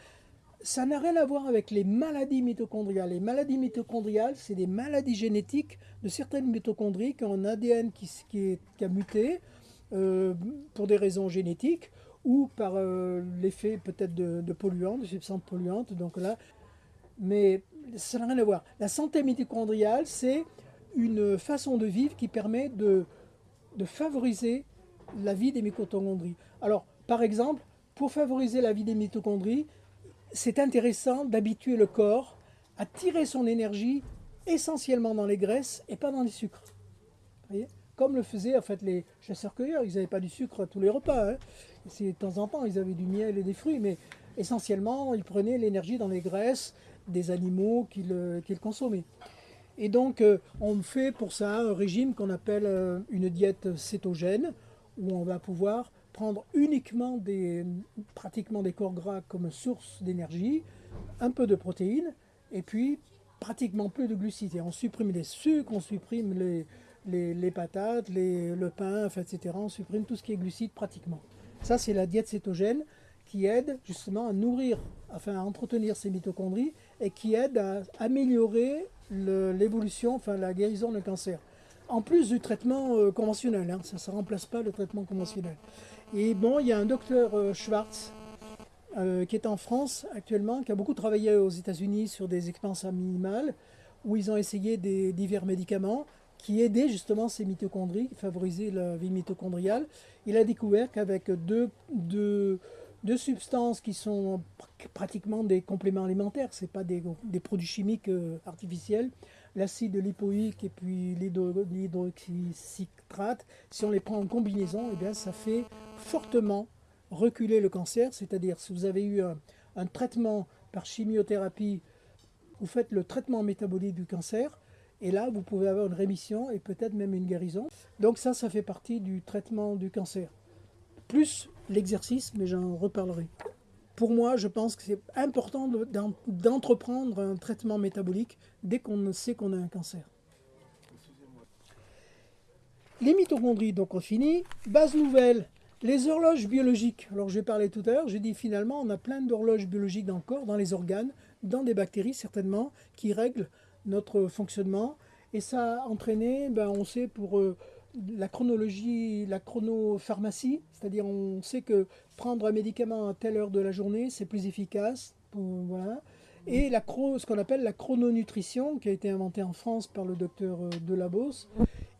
Ça n'a rien à voir avec les maladies mitochondriales. Les maladies mitochondriales, c'est des maladies génétiques de certaines mitochondries qui ont un ADN qui, qui, a muté euh, pour des raisons génétiques ou par euh, l'effet peut-être de, polluants, de substances polluantes. Donc là, mais ça n'a rien à voir. La santé mitochondriale, c'est une façon de vivre qui permet de, favoriser la vie des mitochondries. Alors, par exemple, pour favoriser la vie des mitochondries, c'est intéressant d'habituer le corps à tirer son énergie essentiellement dans les graisses et pas dans les sucres. Voyez? Comme le faisaient en fait les chasseurs-cueilleurs, ils n'avaient pas du sucre à tous les repas. Hein. De temps en temps, ils avaient du miel et des fruits, mais essentiellement, ils prenaient l'énergie dans les graisses des animaux qu'ils euh, consommaient. Et donc, euh, on fait pour ça un régime qu'on appelle euh, une diète cétogène, où on va pouvoir prendre uniquement des, pratiquement des corps gras comme source d'énergie, un peu de protéines, et puis pratiquement plus de glucides. Et on supprime les sucres, on supprime les, les, patates, le pain, etc. On supprime tout ce qui est glucides pratiquement. Ça, c'est la diète cétogène qui aide justement à nourrir, enfin à entretenir ces mitochondries et qui aide à améliorer l'évolution, enfin la guérison d'un cancer. En plus du traitement euh, conventionnel, hein, ça ne remplace pas le traitement conventionnel. Et bon, il y a un docteur euh, Schwartz euh, qui est en France actuellement, qui a beaucoup travaillé aux États-Unis sur des expériences minimales, où ils ont essayé divers médicaments qui aidaient justement ces mitochondries, favoriser la vie mitochondriale. Il a découvert qu'avec deux, deux, deux, substances qui sont pratiquement des compléments alimentaires, ce pas des, des, produits chimiques euh, artificiels, l'acide lipoïque et puis l'hydroxycitrate, si on les prend en combinaison, eh bien, ça fait fortement reculer le cancer, c'est-à-dire si vous avez eu un, un, traitement par chimiothérapie, vous faites le traitement métabolique du cancer, et là vous pouvez avoir une rémission et peut-être même une guérison. Donc ça, ça fait partie du traitement du cancer. Plus l'exercice, mais j'en reparlerai. Pour moi, je pense que c'est important d'entreprendre un traitement métabolique dès qu'on sait qu'on a un cancer. Les mitochondries, donc on finit. Base nouvelle, les horloges biologiques. Alors j'ai parlé tout à l'heure, j'ai dit finalement on a plein d'horloges biologiques dans le corps, dans les organes, dans des bactéries certainement, qui règlent notre fonctionnement. Et ça a entraîné, ben, on sait pour euh, la chronologie, la chronopharmacie, c'est-à-dire on sait que prendre un médicament à telle heure de la journée, c'est plus efficace. voilà. Et la ce qu'on appelle la chrononutrition, qui a été inventée en France par le docteur euh, Delabos,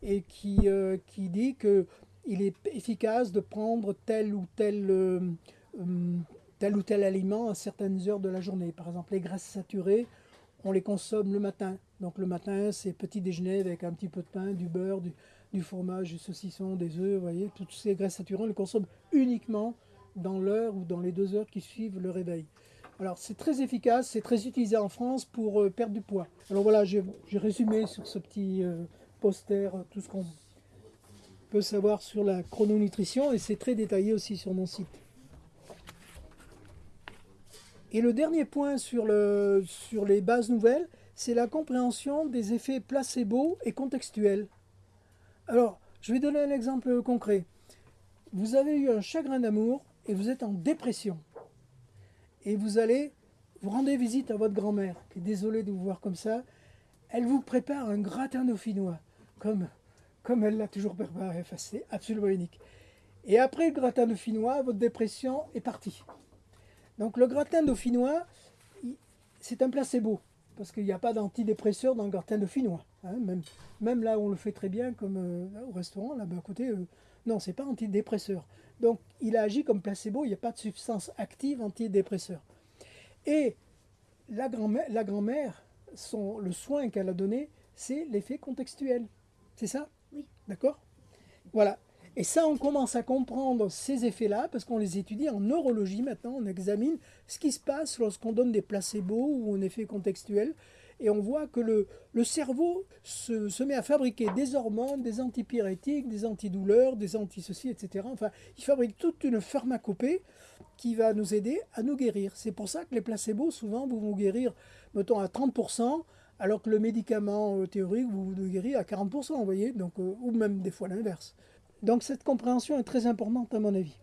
et qui, euh, qui dit que il est efficace de prendre tel ou tel, tel ou tel aliment à certaines heures de la journée. Par exemple, les graisses saturées, on les consomme le matin. Donc le matin, c'est petit déjeuner avec un petit peu de pain, du beurre, du, fromage, du saucisson, des œufs, vous voyez, toutes ces graisses saturées, on les consomme uniquement dans l'heure ou dans les deux heures qui suivent le réveil. Alors c'est très efficace, c'est très utilisé en France pour euh, perdre du poids. Alors voilà, j'ai j'ai résumé sur ce petit euh, poster euh, tout ce qu'on peut savoir sur la chrononutrition et c'est très détaillé aussi sur mon site. Et le dernier point sur, le, sur les bases nouvelles, c'est la compréhension des effets placebo et contextuels. Alors, je vais donner un exemple concret. Vous avez eu un chagrin d'amour et vous êtes en dépression. Et vous allez, vous rendez visite à votre grand-mère, qui est désolée de vous voir comme ça. Elle vous prépare un gratin dauphinois, comme, comme elle l'a toujours préparé. Enfin, absolument unique. Et après le gratin dauphinois, votre dépression est partie. Donc le gratin dauphinois, c'est un placebo, parce qu'il n'y a pas d'antidépresseur dans le gratin dauphinois. hein, même, même là où on le fait très bien, comme euh, au restaurant, là-bas à côté, euh, non, c'est pas antidépresseur. Donc il a agi comme placebo, il n'y a pas de substance active antidépresseur. Et la grand-mère, la grand-mère, son- le soin qu'elle a donné, c'est l'effet contextuel. C'est ça? Oui. D'accord? Voilà. Et ça, on commence à comprendre ces effets-là parce qu'on les étudie en neurologie maintenant. On examine ce qui se passe lorsqu'on donne des placebos ou un effet contextuel. Et on voit que le, le cerveau se, se met à fabriquer des hormones, des antipyrétiques, des antidouleurs, des anti-ceci, etc. Enfin, il fabrique toute une pharmacopée qui va nous aider à nous guérir. C'est pour ça que les placebos, souvent, vous vont guérir, mettons, à 30%, alors que le médicament euh, théorique, vous vous guérir à 40%, vous voyez, donc, euh, ou même des fois l'inverse. Donc cette compréhension est très importante à mon avis.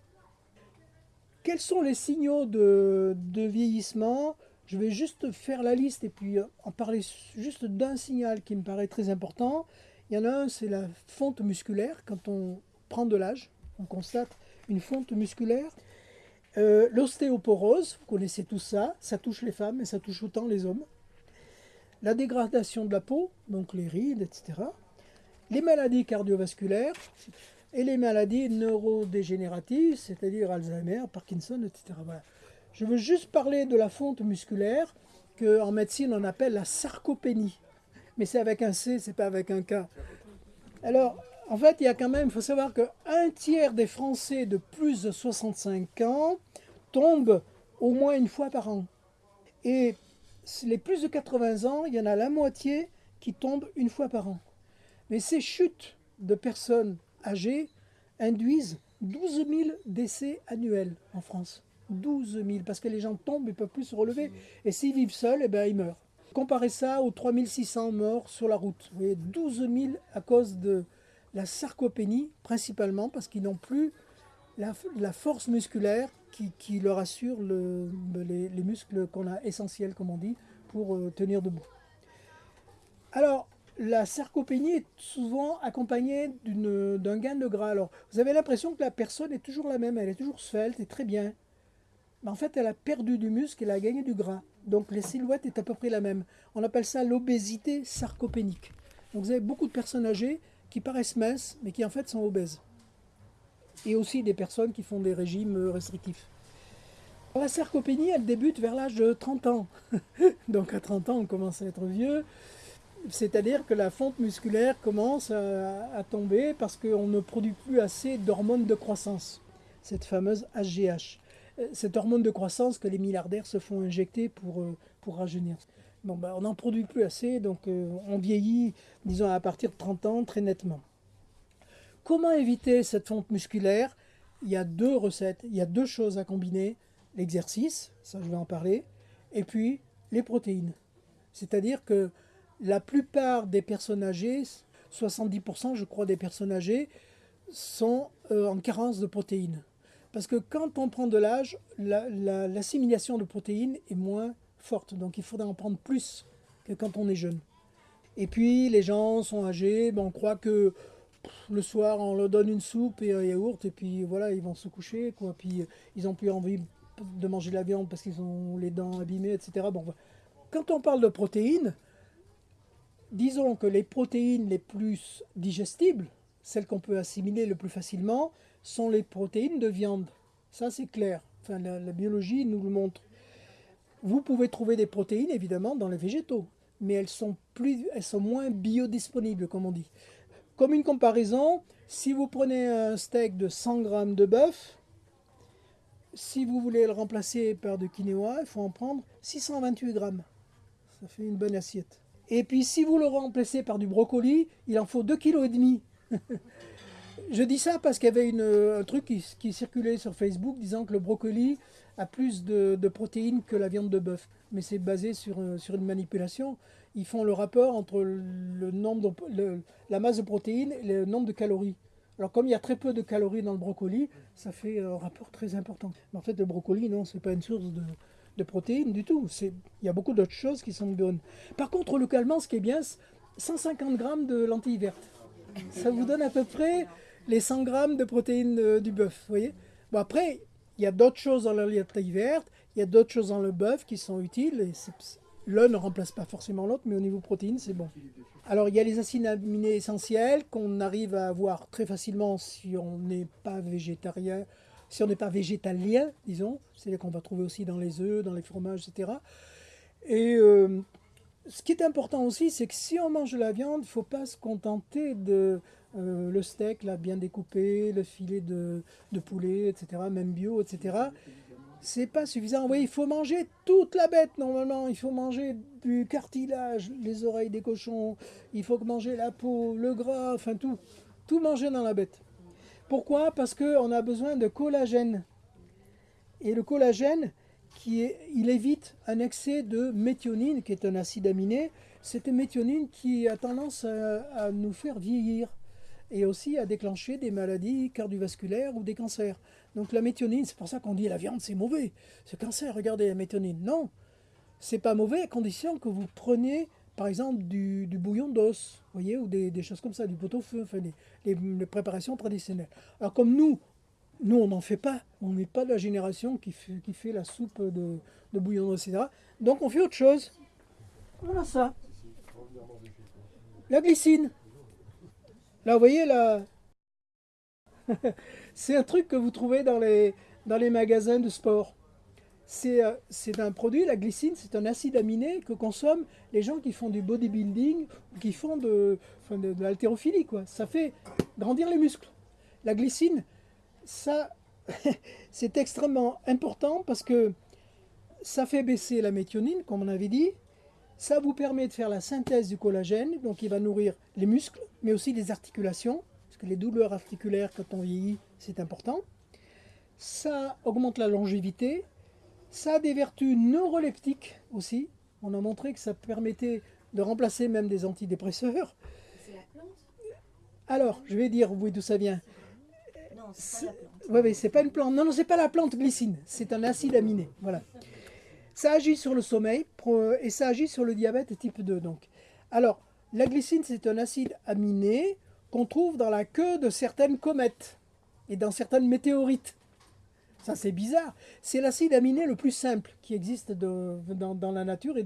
Quels sont les signaux de, vieillissement? Je vais juste faire la liste et puis euh, en parler juste d'un signal qui me paraît très important. Il y en a un, c'est la fonte musculaire. Quand on prend de l'âge, on constate une fonte musculaire. Euh, L'ostéoporose, vous connaissez tout ça, ça touche les femmes et ça touche autant les hommes. La dégradation de la peau, donc les rides, etc. Les maladies cardiovasculaires et les maladies neurodégénératives, c'est-à-dire Alzheimer, Parkinson, etc. Je veux juste parler de la fonte musculaire qu'en médecine on appelle la sarcopénie. Mais c'est avec un C, c'est pas avec un K. Alors, en fait, il y a quand même, il faut savoir qu'un tiers des Français de plus de 65 ans tombent au moins une fois par an. Et les plus de 80 ans, il y en a la moitié qui tombent une fois par an. Mais ces chutes de personnes âgées induisent 12 000 décès annuels en France. 12 000, parce que les gens tombent et ne peuvent plus se relever. Et s'ils vivent seuls, eh ben, ils meurent. Comparez ça aux 3600 morts sur la route. Vous voyez, 12 000 à cause de la sarcopénie, principalement parce qu'ils n'ont plus la, force musculaire qui, leur assure le- les, les muscles qu'on a essentiels, comme on dit, pour euh, tenir debout. Alors, la sarcopénie est souvent accompagnée d'un gain de gras. Alors, vous avez l'impression que la personne est toujours la même, elle est toujours svelte et très bien. Mais en fait, elle a perdu du muscle, elle a gagné du gras. Donc, les silhouettes est à peu près la même. On appelle ça l'obésité sarcopénique. Donc, vous avez beaucoup de personnes âgées qui paraissent minces, mais qui en fait sont obèses. Et aussi des personnes qui font des régimes euh, restrictifs. La sarcopénie, elle débute vers l'âge de 30 ans. Donc, à 30 ans, on commence à être vieux. C'est-à-dire que la fonte musculaire commence à, tomber parce qu'on ne produit plus assez d'hormones de croissance, cette fameuse HGH. Euh, Cette hormone de croissance que les milliardaires se font injecter pour, euh, pour rajeunir. Bon, ben, on n'en produit plus assez, donc euh, on vieillit, disons, à partir de 30 ans très nettement. Comment éviter cette fonte musculaire? Il y a deux recettes, il y a deux choses à combiner. L'exercice, ça je vais en parler, et puis les protéines. C'est-à-dire que la plupart des personnes âgées, 70% je crois des personnes âgées, sont euh, en carence de protéines. Parce que quand on prend de l'âge, la- la- l'assimilation de protéines est moins forte. Donc il faudrait en prendre plus que quand on est jeune. Et puis les gens sont âgés, ben, on croit que le soir on leur donne une soupe et un yaourt et puis voilà, ils vont se coucher. Quoi. Puis ils n'ont plus envie de manger de la viande parce qu'ils ont les dents abîmées, etc. Bon, voilà. Quand on parle de protéines, disons que les protéines les plus digestibles, celles qu'on peut assimiler le plus facilement, sont les protéines de viande. Ça, c'est clair. La, biologie nous le montre. Vous pouvez trouver des protéines, évidemment, dans les végétaux, mais elles sont, plus, elles sont moins biodisponibles, comme on dit. Comme une comparaison, si vous prenez un steak de 100 grammes de bœuf, si vous voulez le remplacer par de quinoa, il faut en prendre 628 grammes. Ça fait une bonne assiette. Et puis si vous le remplacez par du brocoli, il en faut 2,5 kg. Je dis ça parce qu'il y avait un truc qui, circulait sur Facebook disant que le brocoli a plus de, protéines que la viande de bœuf. Mais c'est basé sur, euh, sur une manipulation. Ils font le rapport entre le nombre de- la masse de protéines et le nombre de calories. Alors comme il y a très peu de calories dans le brocoli, ça fait un rapport très important. Mais en fait, le brocoli, non, c'est pas une source de, de protéines du tout. Il y a beaucoup d'autres choses qui sont bonnes. Par contre, localement, ce qui est bien, c'est 150 grammes de lentilles vertes. Ça vous donne à peu près les 100 grammes de protéines euh, du bœuf, voyez? Bon, après, il y a d'autres choses dans la lentilles verte, il y a d'autres choses dans le bœuf qui sont utiles. L'un ne remplace pas forcément l'autre, mais au niveau protéines, c'est bon. Alors, il y a les acides aminés essentiels qu'on arrive à avoir très facilement si on n'est pas végétarien, si on n'est pas végétalien, disons. C'est-à-dire qu'on va trouver aussi dans les œufs, dans les fromages, etc. Et euh, ce qui est important aussi, c'est que si on mange de la viande, il ne faut pas se contenter de euh, le steak là, bien découpé, le filet de, poulet, etc., même bio, etc. C'est pas suffisant. Oui, il faut manger toute la bête normalement. Il faut manger du cartilage, les oreilles des cochons. Il faut manger la peau, le gras, enfin tout. Tout manger dans la bête. Pourquoi? Parce qu'on a besoin de collagène. Et le collagène, il évite un excès de méthionine, qui est un acide aminé. C'est une méthionine qui a tendance à, à nous faire vieillir et aussi à déclencher des maladies cardiovasculaires ou des cancers. Donc la méthionine, c'est pour ça qu'on dit la viande c'est mauvais, c'est cancer, regardez la méthionine. Non, c'est pas mauvais à condition que vous preniez par exemple du, bouillon d'os, voyez, ou des, choses comme ça, du pot-au-feu, enfin les, préparations traditionnelles. Alors comme nous, nous on n'en fait pas, on n'est pas de la génération qui fait, qui fait la soupe de, de bouillon d'os, etc. Donc on fait autre chose. Voilà ça. La glycine. Là, vous voyez, là, c'est un truc que vous trouvez dans les, dans les magasins de sport. C'est euh, c'est un produit, la glycine, c'est un acide aminé que consomment les gens qui font du bodybuilding ou qui font de, de, de l'haltérophilie. Ça fait grandir les muscles. La glycine, ça, c'est extrêmement important parce que ça fait baisser la méthionine, comme on avait dit. Ça vous permet de faire la synthèse du collagène, donc il va nourrir les muscles, mais aussi les articulations, parce que les douleurs articulaires quand on vieillit, c'est important. Ça augmente la longévité. Ça a des vertus neuroleptiques aussi. On a montré que ça permettait de remplacer même des antidépresseurs. C'est la plante? Alors, je vais dire oui, d'où ça vient. Non, c'est pas la plante. Oui, oui, c'est pas une plante. Non, non, c'est pas la plante glycine. C'est un acide aminé. Voilà. Ça agit sur le sommeil et ça agit sur le diabète type 2. Donc. Alors, la glycine, c'est un acide aminé qu'on trouve dans la queue de certaines comètes et dans certaines météorites. Ça, c'est bizarre. C'est l'acide aminé le plus simple qui existe dans, la nature et,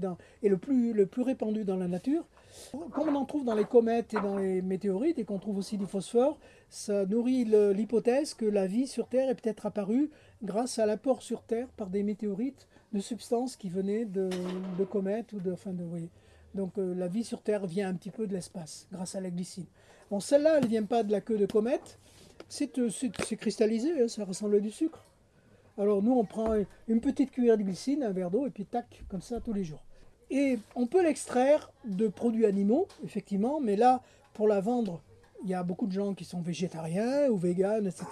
le, plus, répandu dans la nature. Comme on en trouve dans les comètes et dans les météorites et qu'on trouve aussi du phosphore, ça nourrit l'hypothèse que la vie sur Terre est peut-être apparue grâce à l'apport sur Terre par des météorites de substances qui venaient de, comètes ou de, de. Donc euh, la vie sur Terre vient un petit peu de l'espace grâce à la glycine. Bon, celle-là, elle ne vient pas de la queue de comète, c'est euh, cristallisé, hein, ça ressemble à du sucre. Alors nous, on prend une petite cuillère de glycine, un verre d'eau, et puis tac, comme ça tous les jours. Et on peut l'extraire de produits animaux, effectivement, mais là, pour la vendre, il y a beaucoup de gens qui sont végétariens ou véganes, etc.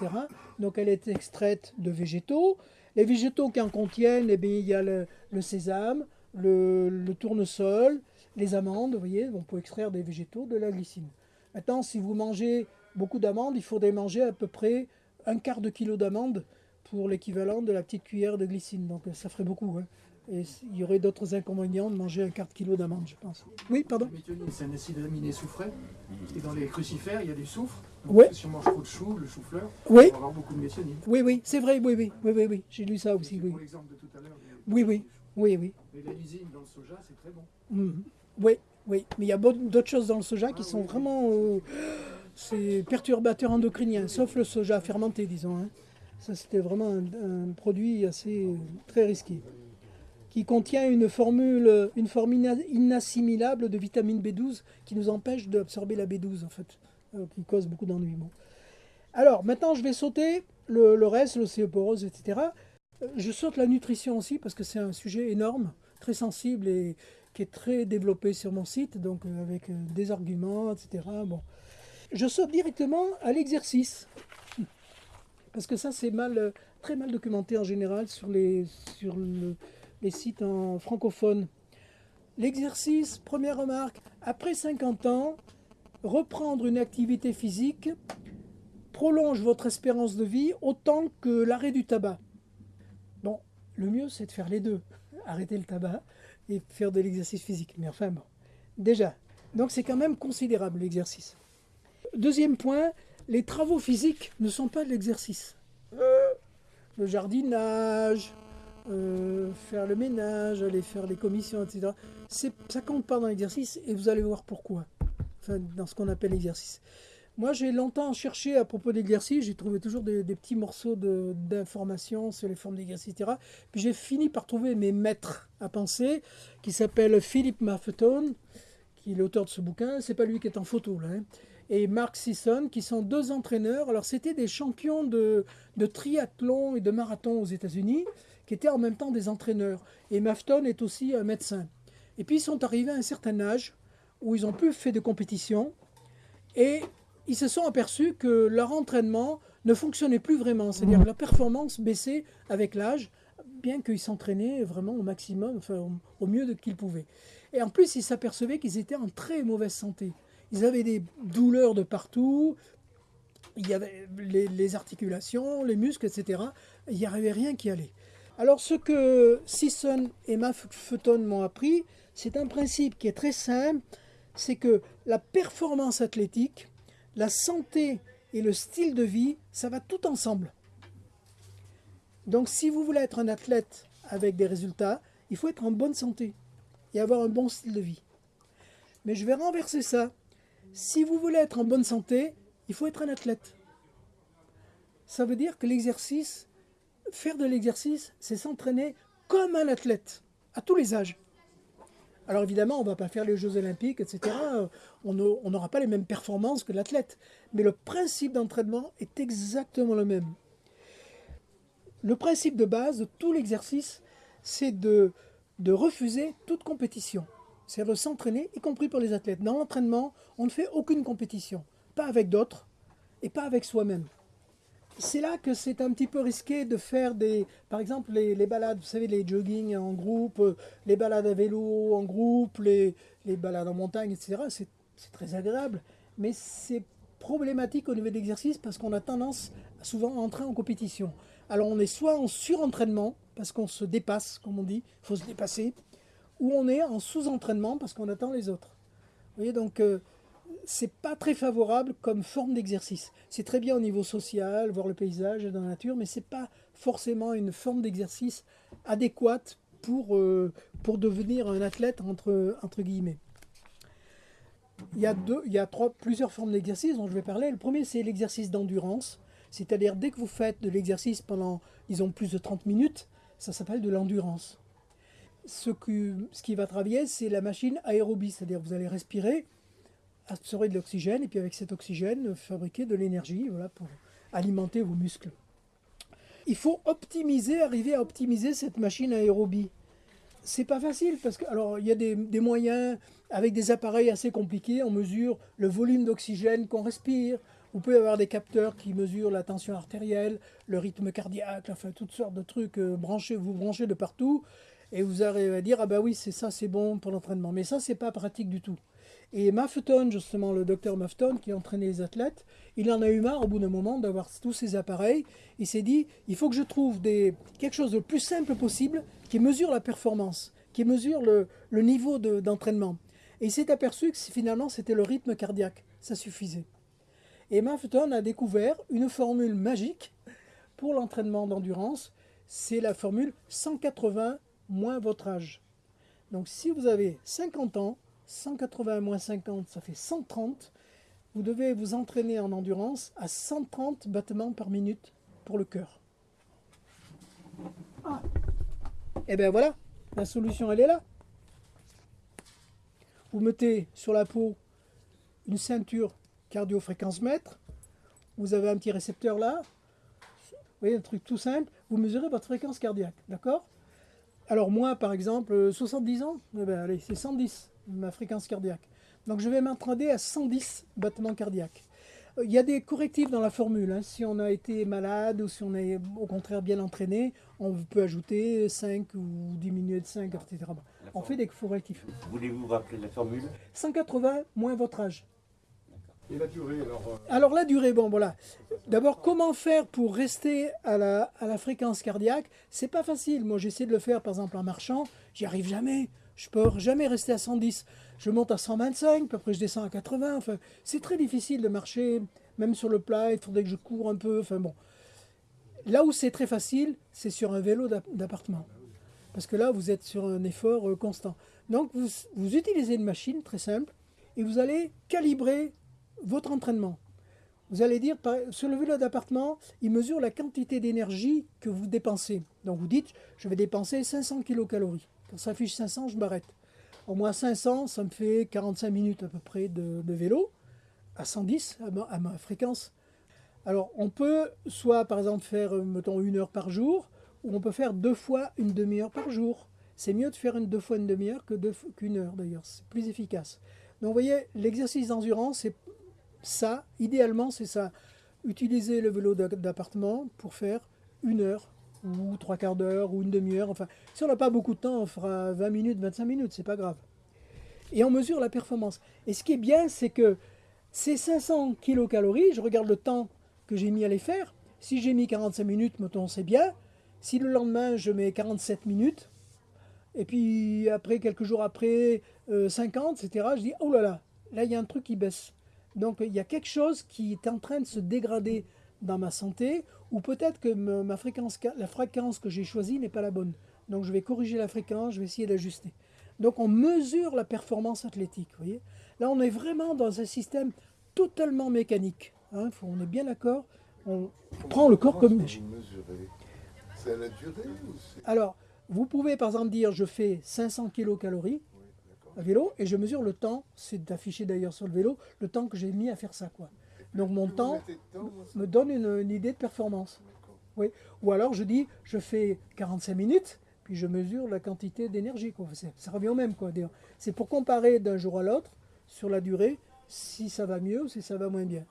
Donc elle est extraite de végétaux. Les végétaux qui en contiennent, eh bien, il y a le, sésame, le, le tournesol, les amandes, vous voyez, on peut extraire des végétaux de la glycine. Maintenant, si vous mangez beaucoup d'amandes, il faudrait manger à peu près un quart de kilo d'amandes pour l'équivalent de la petite cuillère de glycine. Donc ça ferait beaucoup. hein. Et il y aurait d'autres inconvénients de manger un quart de kilo d'amandes, je pense. Oui, pardon c'est un acide aminé soufré. Et dans les crucifères, il y a du soufre. Donc, Ouais. Si on mange trop de chou, le chou-fleur, Oui. on va avoir beaucoup de méthionine. Oui, oui, c'est vrai, oui, oui, oui, oui, oui. J'ai lu ça aussi, C'est oui. Pour l'exemple de tout à l'heure. du- Oui, oui, oui, oui. Et la lysine dans le soja, c'est très bon. Mhm. Oui, oui. Mais il y a d'autres choses dans le soja qui sont vraiment... euh, c'est perturbateur endocrinien, sauf le soja fermenté, disons. hein. Ça, c'était vraiment un, produit assez euh, très risqué, qui contient une formule, une forme ina- inassimilable de vitamine B12 qui nous empêche d'absorber la B12, en fait, euh, qui cause beaucoup d'ennuis. Bon. Alors, maintenant, je vais sauter le, reste, l'océoporose, etc. Euh, Je saute la nutrition aussi, parce que c'est un sujet énorme, très sensible et qui est très développé sur mon site, donc euh, avec euh, des arguments, etc. Bon. Je saute directement à l'exercice. Parce que ça, c'est mal, euh, très mal documenté en général sur les, sur le- les sites en francophone. L'exercice, première remarque, après 50 ans, reprendre une activité physique prolonge votre espérance de vie autant que l'arrêt du tabac. Bon, le mieux, c'est de faire les deux. Arrêter le tabac et faire de l'exercice physique. Mais enfin, bon. Déjà. Donc, c'est quand même considérable l'exercice. Deuxième point, les travaux physiques ne sont pas de l'exercice. Euh, le jardinage, euh, faire le ménage, aller faire les commissions, etc. Ça compte pas dans l'exercice et vous allez voir pourquoi. Dans ce qu'on appelle l'exercice. Moi, j'ai longtemps cherché à propos d'exercice, j'ai trouvé toujours des, petits morceaux de- d'informations sur les formes d'exercice, etc. Puis j'ai fini par trouver mes maîtres à penser, qui s'appellent Philippe Maffeton, qui est l'auteur de ce bouquin. C'est pas lui qui est en photo, là. hein et Mark Sisson, qui sont deux entraîneurs. Alors, c'était des champions de, triathlon et de marathon aux États-Unis, qui étaient en même temps des entraîneurs. Et Mafton est aussi un médecin. Et puis, ils sont arrivés à un certain âge où ils ont plus fait de compétition et ils se sont aperçus que leur entraînement ne fonctionnait plus vraiment. C'est-à-dire que leur performance baissait avec l'âge, bien qu'ils s'entraînaient vraiment au maximum, enfin, au, mieux qu'ils pouvaient. Et en plus, ils s'apercevaient qu'ils étaient en très mauvaise santé. Ils avaient des douleurs de partout, il y avait les, articulations, les muscles, etc. Il n'y avait rien qui allait. Alors ce que Sisson et Maffeton m'ont appris, c'est un principe qui est très simple, c'est que la performance athlétique, la santé et le style de vie, ça va tout ensemble. Donc si vous voulez être un athlète avec des résultats, il faut être en bonne santé et avoir un bon style de vie. Mais je vais renverser ça. Si vous voulez être en bonne santé, il faut être un athlète. Ça veut dire que l'exercice, faire de l'exercice, c'est s'entraîner comme un athlète, à tous les âges. Alors évidemment, on ne va pas faire les Jeux olympiques, etc. On n'aura pas les mêmes performances que l'athlète. Mais le principe d'entraînement est exactement le même. Le principe de base de tout l'exercice, c'est de, de refuser toute compétition. C'est-à-dire de s'entraîner, y compris pour les athlètes. Dans l'entraînement, on ne fait aucune compétition. Pas avec d'autres et pas avec soi-même. C'est là que c'est un petit peu risqué de faire des, par exemple, les, balades, vous savez, les jogging en groupe, euh, les balades à vélo en groupe, les, les balades en montagne, etc. C'est c'est très agréable, mais c'est problématique au niveau de l'exercice parce qu'on a tendance à souvent entrer en compétition. Alors on est soit en surentraînement, parce qu'on se dépasse, comme on dit, il faut se dépasser, ou on est en sous-entraînement parce qu'on attend les autres. Vous voyez, donc euh, c'est pas très favorable comme forme d'exercice. C'est très bien au niveau social, voir le paysage dans la nature, mais c'est pas forcément une forme d'exercice adéquate pour, euh, pour devenir un athlète entre, entre guillemets. Il y a, deux, il y a trois, plusieurs formes d'exercice dont je vais parler. Le premier, c'est l'exercice d'endurance. C'est-à-dire, dès que vous faites de l'exercice pendant, disons, plus de 30 minutes, ça s'appelle de l'endurance. Ce, que, ce qui va travailler, c'est la machine aérobie. C'est-à-dire, vous allez respirer, absorber de l'oxygène, et puis avec cet oxygène, fabriquer de l'énergie voilà, pour alimenter vos muscles. Il faut optimiser, arriver à optimiser cette machine aérobie c'est pas facile parce que alors il y a des, moyens avec des appareils assez compliqués. On mesure le volume d'oxygène qu'on respire. Vous pouvez avoir des capteurs qui mesurent la tension artérielle, le rythme cardiaque, enfin toutes sortes de trucs euh, vous branchez de partout et vous arrivez à dire ah bah oui c'est ça c'est bon pour l'entraînement. Mais ça c'est pas pratique du tout. Et Maffeton justement le docteur Maffeton qui entraînait les athlètes, il en a eu marre au bout d'un moment d'avoir tous ces appareils. Il s'est dit il faut que je trouve quelque chose de plus simple possible qui mesure la performance, qui mesure le, niveau d'entraînement. De, et il s'est aperçu que finalement c'était le rythme cardiaque, ça suffisait. Et Maffeton a découvert une formule magique pour l'entraînement d'endurance, c'est la formule 180 moins votre âge. Donc si vous avez 50 ans, 180 moins 50, ça fait 130. vous devez vous entraîner en endurance à 130 battements par minute pour le cœur. Ah. Et bien voilà, la solution elle est là. Vous mettez sur la peau une ceinture cardio-fréquence mètre. Vous avez un petit récepteur là. Vous voyez, un truc tout simple. Vous mesurez votre fréquence cardiaque, d'accord? Alors moi, par exemple, euh, 70 ans, eh ben, allez, c'est 110, ma fréquence cardiaque. Donc je vais m'entraîner à 110 battements cardiaques. Euh, Il y a des correctifs dans la formule. hein. Si on a été malade ou si on est au contraire bien entraîné, on peut ajouter 5 ou diminuer de 5, etc. La On fait des correctifs. Voulez-vous rappeler la formule? 180 moins votre âge. Et la durée, alors euh, Alors la durée, bon voilà. D'abord, comment faire pour rester à la, fréquence cardiaque? C'est pas facile. Moi, j'essaie de le faire, par exemple, en marchant. J'y arrive jamais. Je peux jamais rester à 110. Je monte à 125, puis après je descends à 80. Enfin, c'est très difficile de marcher, même sur le plat. Il faudrait que je cours un peu. Enfin. Là où c'est très facile, c'est sur un vélo d'app- d'appartement. Parce que là, vous êtes sur un effort euh, constant. Donc, vous, vous utilisez une machine très simple et vous allez calibrer votre entraînement. Vous allez dire, sur le vélo d'appartement, il mesure la quantité d'énergie que vous dépensez. Donc vous dites, je vais dépenser 500 kilocalories. Quand ça affiche 500, je m'arrête. Au moins 500, ça me fait 45 minutes à peu près de, vélo, à 110, à ma, à ma fréquence. Alors on peut soit par exemple faire, mettons, une heure par jour, ou on peut faire deux fois une demi-heure par jour. C'est mieux de faire une deux fois une demi-heure que qu'une heure d'ailleurs, c'est plus efficace. Donc vous voyez, l'exercice d'endurance, c'est ça, idéalement, c'est ça. Utiliser le vélo d'a- d'appartement pour faire une heure, ou trois quarts d'heure, ou une demi-heure. Enfin, si on n'a pas beaucoup de temps, on fera 20 minutes, 25 minutes, c'est pas grave. Et on mesure la performance. Et ce qui est bien, c'est que ces 500 kilocalories, je regarde le temps que j'ai mis à les faire. Si j'ai mis 45 minutes, mettons, c'est bien. Si le lendemain, je mets 47 minutes, et puis après, quelques jours après, euh, 50, etc., je dis, oh là là, là, il y a un truc qui baisse. Donc il y a quelque chose qui est en train de se dégrader dans ma santé, ou peut-être que ma fréquence, la fréquence que j'ai choisie n'est pas la bonne. Donc je vais corriger la fréquence, je vais essayer d'ajuster. Donc on mesure la performance athlétique. Vous voyez Là on est vraiment dans un système totalement mécanique. hein, faut- on est bien d'accord. On prend le corps comme... C'est la durée ou. Alors, vous pouvez par exemple dire je fais 500 kilocalories. À vélo et je mesure le temps, c'est affiché d'ailleurs sur le vélo, le temps que j'ai mis à faire ça. quoi. Donc mon temps me donne une, une idée de performance. D'accord. Ou alors je dis, je fais 45 minutes, puis je mesure la quantité d'énergie. Ça revient au même. C'est pour comparer d'un jour à l'autre, sur la durée, si ça va mieux ou si ça va moins bien.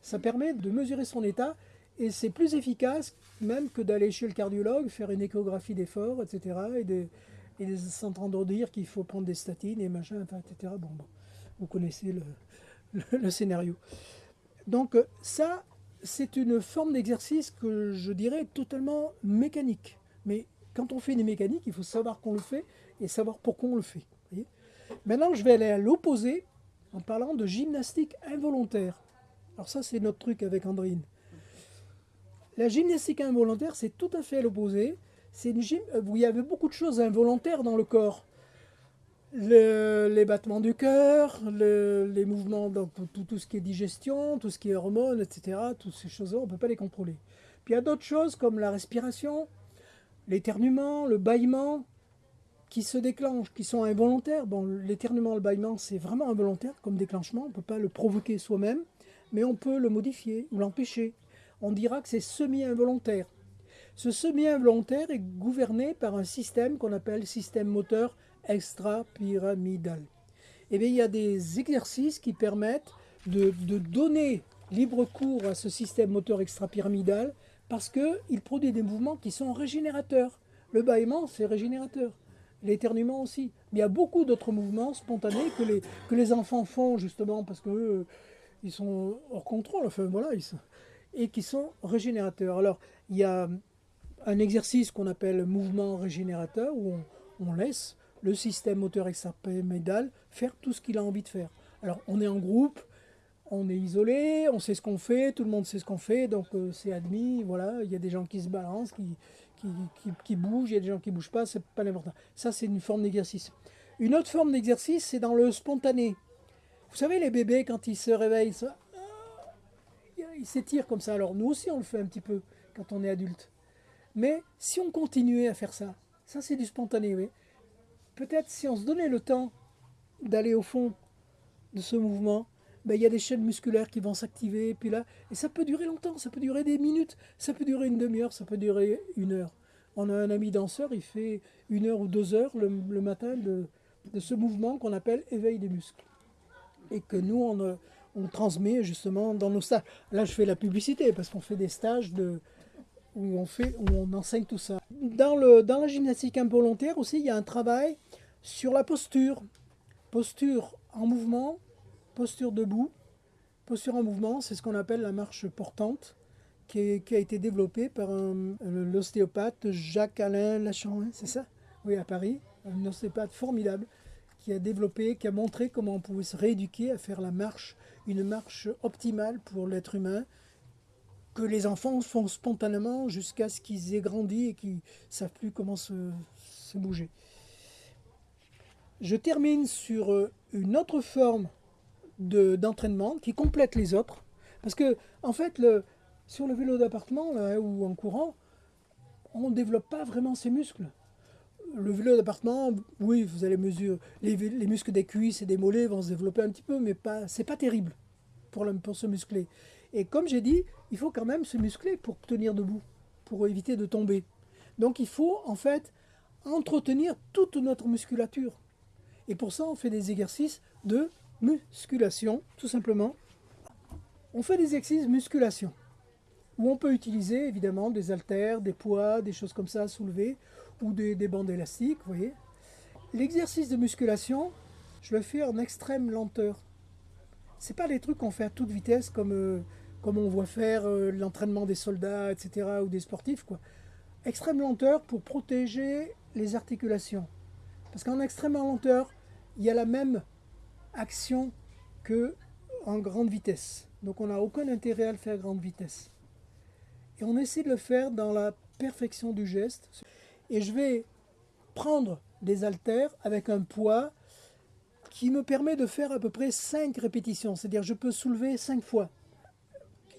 Ça permet de mesurer son état et c'est plus efficace même que d'aller chez le cardiologue, faire une échographie d'effort, etc. Et et de s'entendre dire qu'il faut prendre des statines et machin, etc. Bon, bon, vous connaissez le, le- scénario. Donc euh, ça, c'est une forme d'exercice que je dirais totalement mécanique. Mais quand on fait des mécaniques, il faut savoir qu'on le fait et savoir pourquoi on le fait. Maintenant, je vais aller à l'opposé en parlant de gymnastique involontaire. Alors ça, c'est notre truc avec Andrine. La gymnastique involontaire, c'est tout à fait l'opposé. C'est une gym où il y avait beaucoup de choses involontaires dans le corps. Le- les battements du cœur, le- les mouvements, tout, tout ce qui est digestion, tout ce qui est hormones, etc. Toutes ces choses-là, on ne peut pas les contrôler. Puis il y a d'autres choses comme la respiration, l'éternuement, le bâillement, qui se déclenchent, qui sont involontaires. Bon, l'éternuement, le bâillement, c'est vraiment involontaire comme déclenchement. On ne peut pas le provoquer soi-même, mais on peut le modifier ou l'empêcher. On dira que c'est semi-involontaire. Ce semi-involontaire est gouverné par un système qu'on appelle système moteur extra-pyramidal. Eh bien, il y a des exercices qui permettent de, donner libre cours à ce système moteur extra-pyramidal parce qu'il produit des mouvements qui sont régénérateurs. Le bâillement, c'est régénérateur. L'éternuement aussi. Mais il y a beaucoup d'autres mouvements spontanés que les, que les enfants font justement parce que eux, ils sont hors contrôle, enfin voilà, ils sont- et qui sont régénérateurs. Alors, il y a un exercice qu'on appelle mouvement régénérateur où on, laisse le système moteur extrapyramidal faire tout ce qu'il a envie de faire. Alors, on est en groupe, on est isolé, on sait ce qu'on fait, tout le monde sait ce qu'on fait, donc euh, c'est admis, voilà, il y a des gens qui se balancent, qui, qui, qui- bougent, il y a des gens qui ne bougent pas, c'est pas l'important. Ça, c'est une forme d'exercice. Une autre forme d'exercice, c'est dans le spontané. Vous savez, les bébés, quand ils se réveillent, ça, ah, ils s'étirent comme ça. Alors nous aussi, on le fait un petit peu quand on est adulte. Mais si on continuait à faire ça, ça c'est du spontané. Peut-être si on se donnait le temps d'aller au fond de ce mouvement, ben, il y a des chaînes musculaires qui vont s'activer, puis là, et ça peut durer longtemps, ça peut durer des minutes, ça peut durer une demi-heure, ça peut durer une heure. On a un ami danseur, il fait une heure ou deux heures le, matin de, ce mouvement qu'on appelle éveil des muscles. Et que nous, on, euh, on transmet justement dans nos stages. Là, je fais la publicité parce qu'on fait des stages de, où, on fait, on enseigne tout ça. Dans, le, dans la gymnastique involontaire aussi, il y a un travail sur la posture. Posture en mouvement, posture debout. Posture en mouvement, c'est ce qu'on appelle la marche portante, qui, a été développée par l'ostéopathe Jacques-Alain Lachan, c'est ça? Oui, à Paris. Un ostéopathe formidable qui a développé, qui a montré comment on pouvait se rééduquer à faire la marche, une marche optimale pour l'être humain, que les enfants font spontanément jusqu'à ce qu'ils aient grandi et qu'ils savent plus comment se, bouger. Je termine sur euh, une autre forme de- d'entraînement qui complète les autres. Parce que, en fait, sur le vélo d'appartement ou en courant, on ne développe pas vraiment ses muscles. Le vélo d'appartement, oui, vous allez mesurer. Les, muscles des cuisses et des mollets vont se développer un petit peu, mais pas, c'est pas terrible pour, le- pour se muscler. Et comme j'ai dit, il faut quand même se muscler pour tenir debout, pour éviter de tomber. Donc il faut en fait entretenir toute notre musculature. Et pour ça, on fait des exercices de musculation, tout simplement. On fait des exercices musculation, où on peut utiliser évidemment des haltères, des poids, des choses comme ça à soulever, ou des, des bandes élastiques, vous voyez. L'exercice de musculation, je le fais en extrême lenteur. C'est pas des trucs qu'on fait à toute vitesse comme, euh, comme on voit faire euh, l'entraînement des soldats, etc., ou des sportifs, quoi. Extrême lenteur pour protéger les articulations. Parce qu'en extrême lenteur, il y a la même action que en grande vitesse. Donc on n'a aucun intérêt à le faire à grande vitesse. Et on essaie de le faire dans la perfection du geste. Et je vais prendre des haltères avec un poids qui me permet de faire à peu près 5 répétitions. C'est-à-dire je peux soulever 5 fois.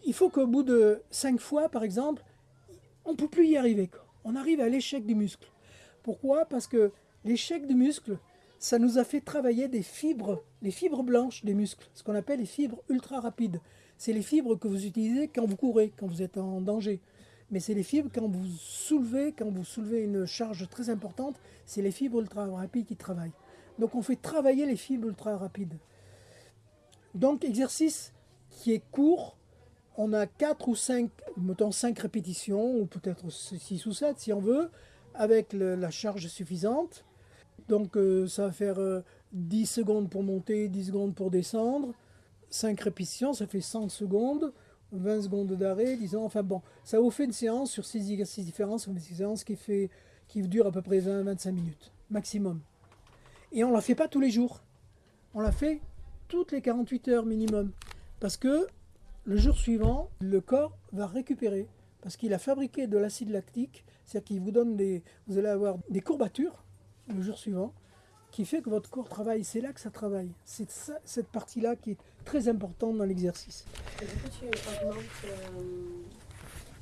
Il faut qu'au bout de 5 fois, par exemple, on ne peut plus y arriver. On arrive à l'échec du muscle. Pourquoi? Parce que l'échec du muscle, ça nous a fait travailler des fibres, les fibres blanches des muscles, ce qu'on appelle les fibres ultra rapides. C'est les fibres que vous utilisez quand vous courez, quand vous êtes en danger. Mais c'est les fibres quand vous soulevez, quand vous soulevez une charge très importante, c'est les fibres ultra rapides qui travaillent. Donc on fait travailler les fibres ultra rapides. Donc exercice qui est court, on a 4 ou 5, mettons 5 répétitions, ou peut-être 6 ou 7 si on veut, avec le- la charge suffisante. Donc euh, ça va faire euh, 10 secondes pour monter, 10 secondes pour descendre. 5 répétitions, ça fait 100 secondes, 20 secondes d'arrêt, disons. Enfin bon, ça vous fait une séance sur 6 exercices différents, une séance qui, fait, qui dure à peu près 20-25 minutes, maximum. Et on ne la fait pas tous les jours. On la fait toutes les 48 heures minimum. Parce que le jour suivant, le corps va récupérer. Parce qu'il a fabriqué de l'acide lactique, c'est-à-dire qu'il vous donne des. Vous allez avoir des courbatures le jour suivant, qui fait que votre corps travaille. C'est là que ça travaille. C'est cette partie-là qui est très importante dans l'exercice. Tu euh,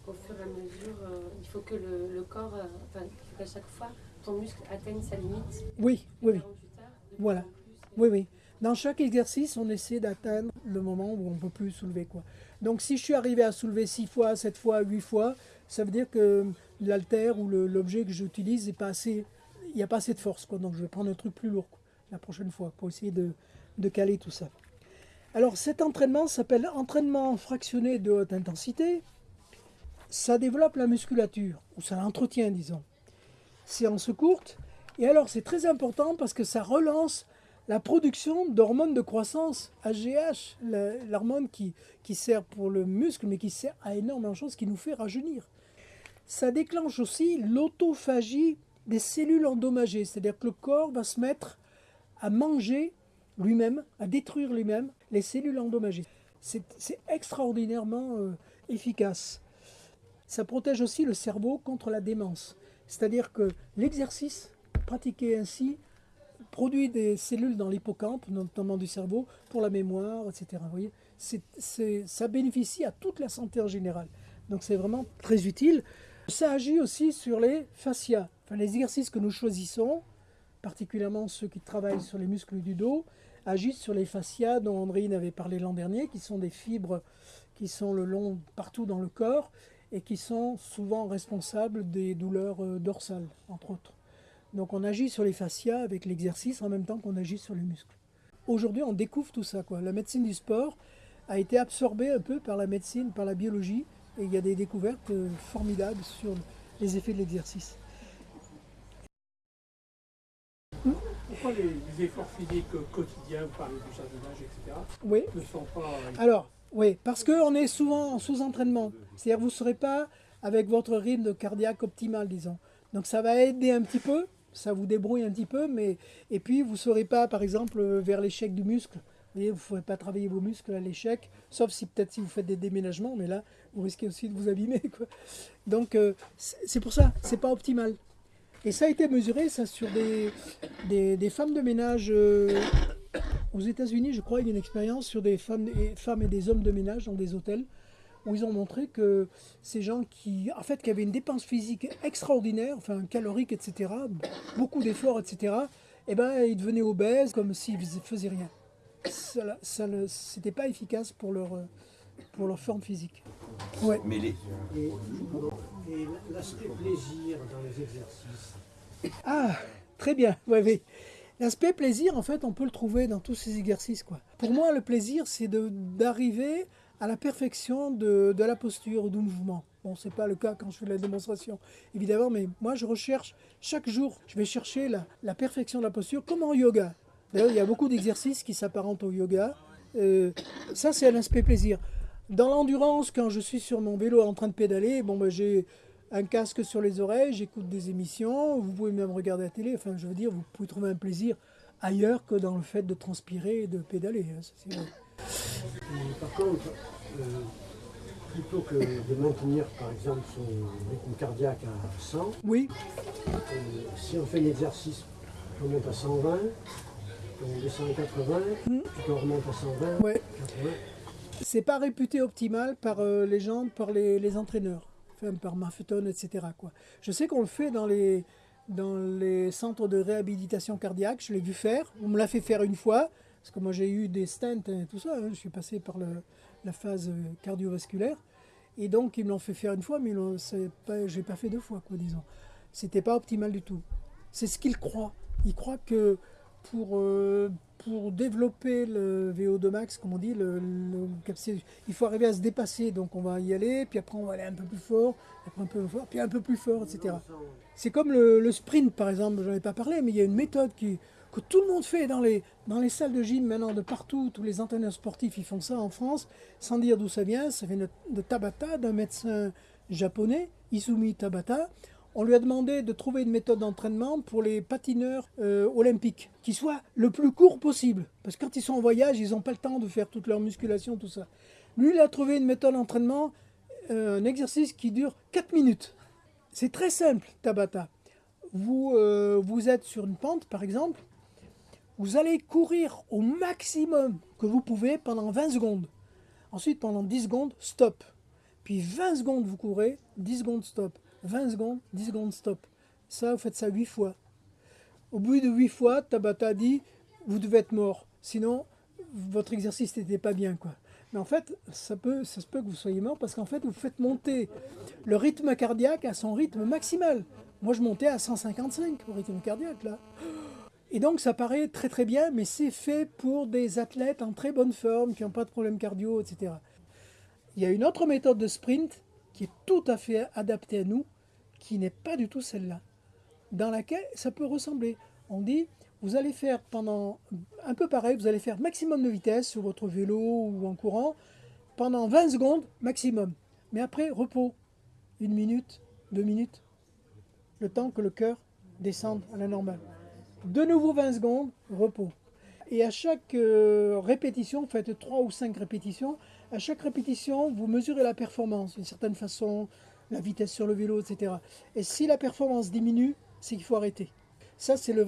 au fur et à mesure. euh, il faut que le, le corps, euh, enfin, qu'à chaque fois, ton muscle atteigne sa limite. Oui, oui, oui. 48 heures, de plus Voilà. plus. Oui, oui. Dans chaque exercice, on essaie d'atteindre le moment où on ne peut plus soulever. Quoi. Donc si je suis arrivé à soulever 6 fois, 7 fois, 8 fois, ça veut dire que l'altère ou l'objet que j'utilise n'est pas assez. Il n'y a pas assez de force. Quoi. Donc je vais prendre un truc plus lourd quoi, la prochaine fois pour essayer de, de caler tout ça. Alors cet entraînement s'appelle entraînement fractionné de haute intensité. Ça développe la musculature, ou ça l'entretient, disons. Séance courte. Et alors c'est très important parce que ça relance la production d'hormones de croissance, AGH, l'hormone qui, qui sert pour le muscle, mais qui sert à énormément de choses, qui nous fait rajeunir. Ça déclenche aussi l'autophagie des cellules endommagées, c'est-à-dire que le corps va se mettre à manger lui-même, à détruire lui-même les cellules endommagées. C'est extraordinairement euh, efficace. Ça protège aussi le cerveau contre la démence. C'est-à-dire que l'exercice pratiqué ainsi produit des cellules dans l'hippocampe, notamment du cerveau, pour la mémoire, etc. Vous ça bénéficie à toute la santé en général. Donc c'est vraiment très utile. Ça agit aussi sur les fascias, les exercices que nous choisissons, particulièrement ceux qui travaillent sur les muscles du dos, agissent sur les fascias dont Andréine avait parlé l'an dernier, qui sont des fibres qui sont le long partout dans le corps et qui sont souvent responsables des douleurs euh, dorsales, entre autres. Donc on agit sur les fascias avec l'exercice en même temps qu'on agit sur les muscles. Aujourd'hui, on découvre tout ça. Quoi. La médecine du sport a été absorbée un peu par la médecine, par la biologie, et il y a des découvertes euh, formidables sur les effets de l'exercice. Pourquoi les, efforts physiques quotidiens, vous parlez du jardinage, etc., Oui, ne sont pas. Alors, oui, parce qu'on est souvent en sous-entraînement. C'est-à-dire vous ne serez pas avec votre rythme cardiaque optimal, disons. Donc ça va aider un petit peu, ça vous débrouille un petit peu, mais et puis vous ne serez pas, par exemple, vers l'échec du muscle. Vous ne ferez pas travailler vos muscles à l'échec, sauf si peut-être si vous faites des déménagements, mais là, vous risquez aussi de vous abîmer. Donc euh, c'est pour ça, c'est pas optimal. Et ça a été mesuré, ça, sur des femmes de ménage euh, aux États-Unis, je crois, il y a une expérience sur des femmes et, femmes et des hommes de ménage dans des hôtels où ils ont montré que ces gens qui, en fait, qui avaient une dépense physique extraordinaire, enfin calorique, etc., beaucoup d'efforts, etc., eh ben, ils devenaient obèses comme s'ils faisaient- faisaient rien. Ça, ça ne- c'était pas efficace pour leur, pour leur forme physique. Ouais. Mais les, Et, et l'aspect plaisir dans les exercices. Ah, très bien, ouais, oui. L'aspect plaisir, en fait, on peut le trouver dans tous ces exercices. Quoi. Pour moi, le plaisir, c'est de- d'arriver à la perfection de, de la posture ou du mouvement. Bon, c'est pas le cas quand je fais la démonstration, évidemment, mais moi, je recherche chaque jour, je vais chercher la, perfection de la posture, comme en yoga. D'ailleurs, il y a beaucoup d'exercices qui s'apparentent au yoga. Euh, ça, c'est l'aspect plaisir. Dans l'endurance, quand je suis sur mon vélo en train de pédaler, bon, ben, j'ai un casque sur les oreilles, j'écoute des émissions, vous pouvez même regarder la télé. Enfin, je veux dire, vous pouvez trouver un plaisir ailleurs que dans le fait de transpirer et de pédaler. hein, c'est vrai. Par contre, euh, plutôt que de maintenir par exemple son rythme cardiaque à 100, Oui, euh, si on fait un exercice, on monte à 120, on descend à 80, puis on remonte à 120, ouais. 80. c'est pas réputé optimal par euh, les gens, par les, les entraîneurs, par Maffeton, etc. Quoi. Je sais qu'on le fait dans les, dans les centres de réhabilitation cardiaque, je l'ai vu faire, on me l'a fait faire une fois, parce que moi j'ai eu des stents et tout ça, hein, je suis passé par la phase cardiovasculaire, et donc ils me l'ont fait faire une fois, mais je n'ai pas fait deux fois, quoi, disons. C'était pas optimal du tout. C'est ce qu'ils croient. Ils croient que pour, euh, pour développer le VO2 max, comme on dit, il faut arriver à se dépasser. Donc on va y aller, puis après on va aller un peu plus fort, après un peu plus fort, puis un peu plus fort, etc. C'est comme le, le sprint, par exemple, j'en ai pas parlé, mais il y a une méthode qui, que tout le monde fait dans les, dans les salles de gym maintenant, de partout, tous les entraîneurs sportifs, ils font ça en France, sans dire d'où ça vient, ça vient de, de Tabata, d'un médecin japonais, Izumi Tabata. On lui a demandé de trouver une méthode d'entraînement pour les patineurs euh, olympiques, qui soit le plus court possible. Parce que quand ils sont en voyage, ils n'ont pas le temps de faire toute leur musculation, tout ça. Lui, il a trouvé une méthode d'entraînement, euh, un exercice qui dure 4 minutes. C'est très simple, Tabata. Vous, euh, vous êtes sur une pente, par exemple. Vous allez courir au maximum que vous pouvez pendant 20 secondes. Ensuite, pendant 10 secondes, stop. Puis 20 secondes, vous courez, 10 secondes, stop. 20 secondes, 10 secondes, stop. Ça, vous faites ça 8 fois. Au bout de 8 fois, Tabata dit, vous devez être mort. Sinon, votre exercice n'était pas bien. quoi. Mais en fait, ça, peut, ça se peut que vous soyez mort parce qu'en fait, vous faites monter le rythme cardiaque à son rythme maximal. Moi, je montais à 155 au rythme cardiaque, là. Et donc, ça paraît très très bien, mais c'est fait pour des athlètes en très bonne forme, qui n'ont pas de problème cardio, etc. Il y a une autre méthode de sprint qui est tout à fait adaptée à nous, qui n'est pas du tout celle-là, dans laquelle ça peut ressembler. On dit, vous allez faire pendant un peu pareil, vous allez faire maximum de vitesse sur votre vélo ou en courant, pendant 20 secondes maximum. Mais après, repos. Une minute, deux minutes, le temps que le cœur descende à la normale. De nouveau 20 secondes, repos. Et à chaque euh, répétition, faites 3 ou 5 répétitions. À chaque répétition, vous mesurez la performance d'une certaine façon, la vitesse sur le vélo, etc. Et si la performance diminue, c'est qu'il faut arrêter. Ça, c'est le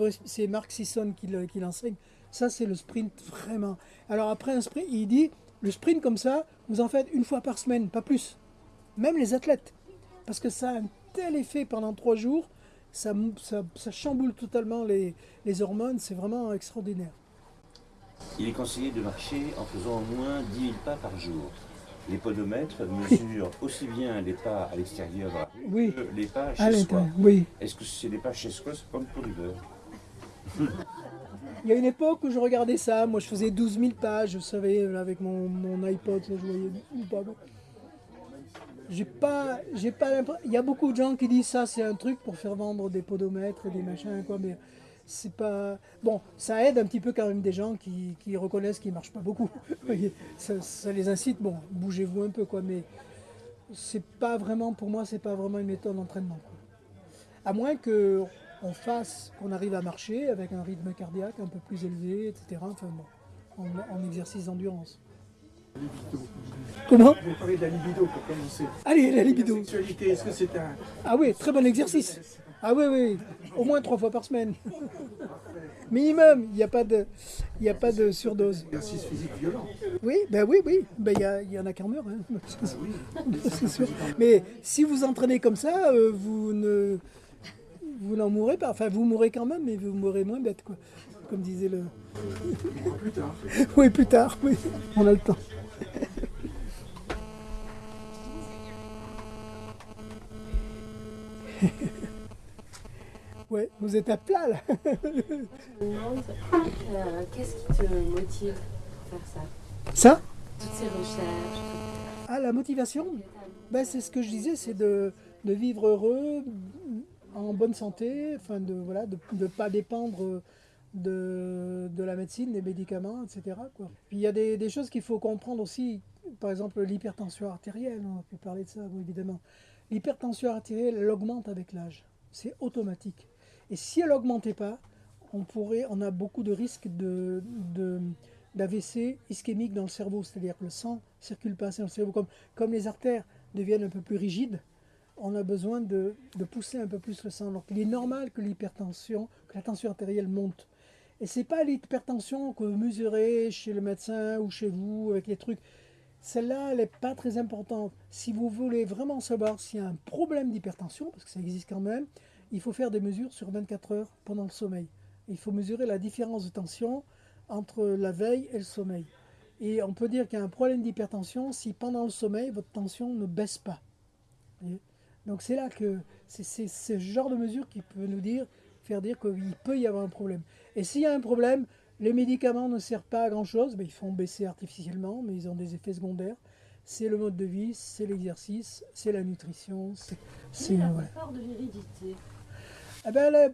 Sisson qui le- qui l'enseigne. Ça, c'est le sprint vraiment. Alors après un sprint, il dit, le sprint comme ça, vous en faites une fois par semaine, pas plus. Même les athlètes. Parce que ça a un tel effet pendant trois jours, ça, chamboule totalement les hormones, c'est vraiment extraordinaire. Il est conseillé de marcher en faisant au moins 10 000 pas par jour. Les podomètres mesurent aussi bien les pas à l'extérieur Oui. que les pas chez soi. l'intérieur, oui. Est-ce que c'est les pas chez soi, c'est comme pour beurre Il y a une époque où je regardais ça, moi je faisais 12 000 pages, vous savez, là, avec mon, mon iPod, là, je voyais ou pas. J'ai pas, j'ai pas l'impression. Il y a beaucoup de gens qui disent ça, c'est un truc pour faire vendre des podomètres et des machins, quoi, mais c'est pas. Bon, ça aide un petit peu quand même des gens qui, qui reconnaissent qu'ils marchent pas beaucoup. Ça, ça les incite, bon, bougez-vous un peu, quoi, mais c'est pas vraiment, pour moi, c'est pas vraiment une méthode d'entraînement. À moins que on fasse, qu'on arrive à marcher avec un rythme cardiaque un peu plus élevé, etc. Enfin bon, en, en exercice d'endurance. Comment? Vous parlez de la libido pour commencer. Allez, la La libido. sexualité, est-ce que c'est un. Ah oui, très bon exercice. Ah oui, oui, au moins trois fois par semaine. Minimum, il n'y a pas de, il y a pas de surdose. exercice physique violent Oui, ben oui, oui, ben il y, a- il y en a qui en meurent. hein. C'est sûr. Mais si vous entraînez comme ça, euh, vous ne, vous n'en mourrez pas. Enfin, vous mourrez quand même, mais vous mourrez moins bête, quoi. Comme disait le. Plus tard. Oui, plus tard, oui, on a le temps. ouais, vous êtes à plat là. Je me demande, euh, qu'est-ce qui te motive pour faire ça? Ça? Toutes ces recherches. Ah, la motivation? Ben, C'est ce que je disais, c'est de, de vivre heureux, en bonne santé, enfin de voilà, de ne pas dépendre de, de la médecine, des médicaments, etc. Quoi. Puis il y a des, des choses qu'il faut comprendre aussi, par exemple l'hypertension artérielle, on peut parler de ça bon, évidemment. L'hypertension artérielle, elle augmente avec l'âge, c'est automatique. Et si elle n'augmentait pas, on, pourrait, on a beaucoup de risques de, d'AVC ischémique dans le cerveau, c'est-à-dire que le sang circule pas assez dans le cerveau, comme, comme les artères deviennent un peu plus rigides, on a besoin de, de pousser un peu plus le sang. Donc il est normal que l'hypertension, que la tension artérielle monte. Et c'est pas l'hypertension que vous mesurez chez le médecin ou chez vous avec les trucs. Celle-là, elle n'est pas très importante. Si vous voulez vraiment savoir s'il y a un problème d'hypertension, parce que ça existe quand même, il faut faire des mesures sur 24 heures pendant le sommeil. Il faut mesurer la différence de tension entre la veille et le sommeil. Et on peut dire qu'il y a un problème d'hypertension si pendant le sommeil, votre tension ne baisse pas. Donc c'est là que c'est ce genre de mesure qui peut nous dire, faire dire qu'il peut y avoir un problème. Et s'il y a un problème, les médicaments ne servent pas à grand-chose, mais ils font baisser artificiellement, mais ils ont des effets secondaires. C'est le mode de vie, c'est l'exercice, c'est la nutrition, c'est... c'est- la voilà. part de l'hérédité? Eh ben,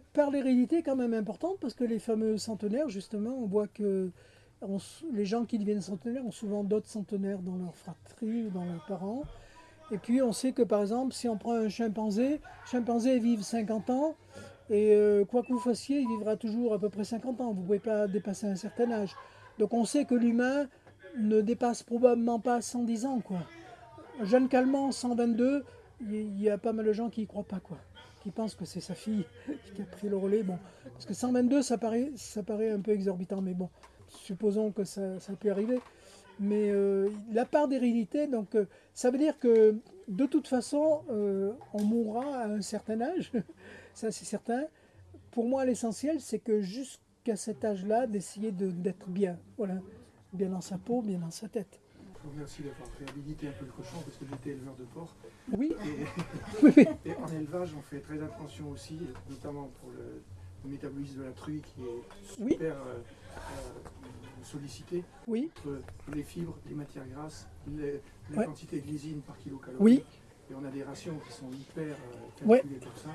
quand même importante parce que les fameux centenaires, justement, on voit que les gens qui deviennent centenaires ont souvent d'autres centenaires dans leur fratrie ou dans leurs parents. Et puis on sait que par exemple, si on prend un chimpanzé, chimpanzé vivent 50 ans et euh, quoi que vous fassiez, il vivra toujours à peu près 50 ans. Vous ne pouvez pas dépasser un certain âge. Donc on sait que l'humain ne dépasse probablement pas 110 ans. Quoi. Jeanne Calment, 122, il y- il y a pas mal de gens qui y croient pas. quoi pense que c'est sa fille qui a pris le relais. Bon, parce que 122, ça paraît, ça paraît un peu exorbitant, mais bon, supposons que ça, ça peut arriver. Mais euh, la part d'hérédité, donc, euh, ça veut dire que de toute façon, euh, on mourra à un certain âge, ça c'est certain. Pour moi, l'essentiel, c'est que jusqu'à cet âge-là, d'essayer de- d'être bien, voilà, bien dans sa peau, bien dans sa tête. Vous remercie d'avoir réhabilité un peu le cochon parce que j'étais éleveur de porc. Oui, Et, en élevage, on fait très attention aussi, notamment pour le, le métabolisme de la truie qui est Oui. super euh, euh, sollicité. oui, Entre les fibres, les matières grasses, les- la Ouais. quantité de lysine par kilocalorie. Oui. Et on a des rations qui sont hyper euh, Ouais. calculées pour ça.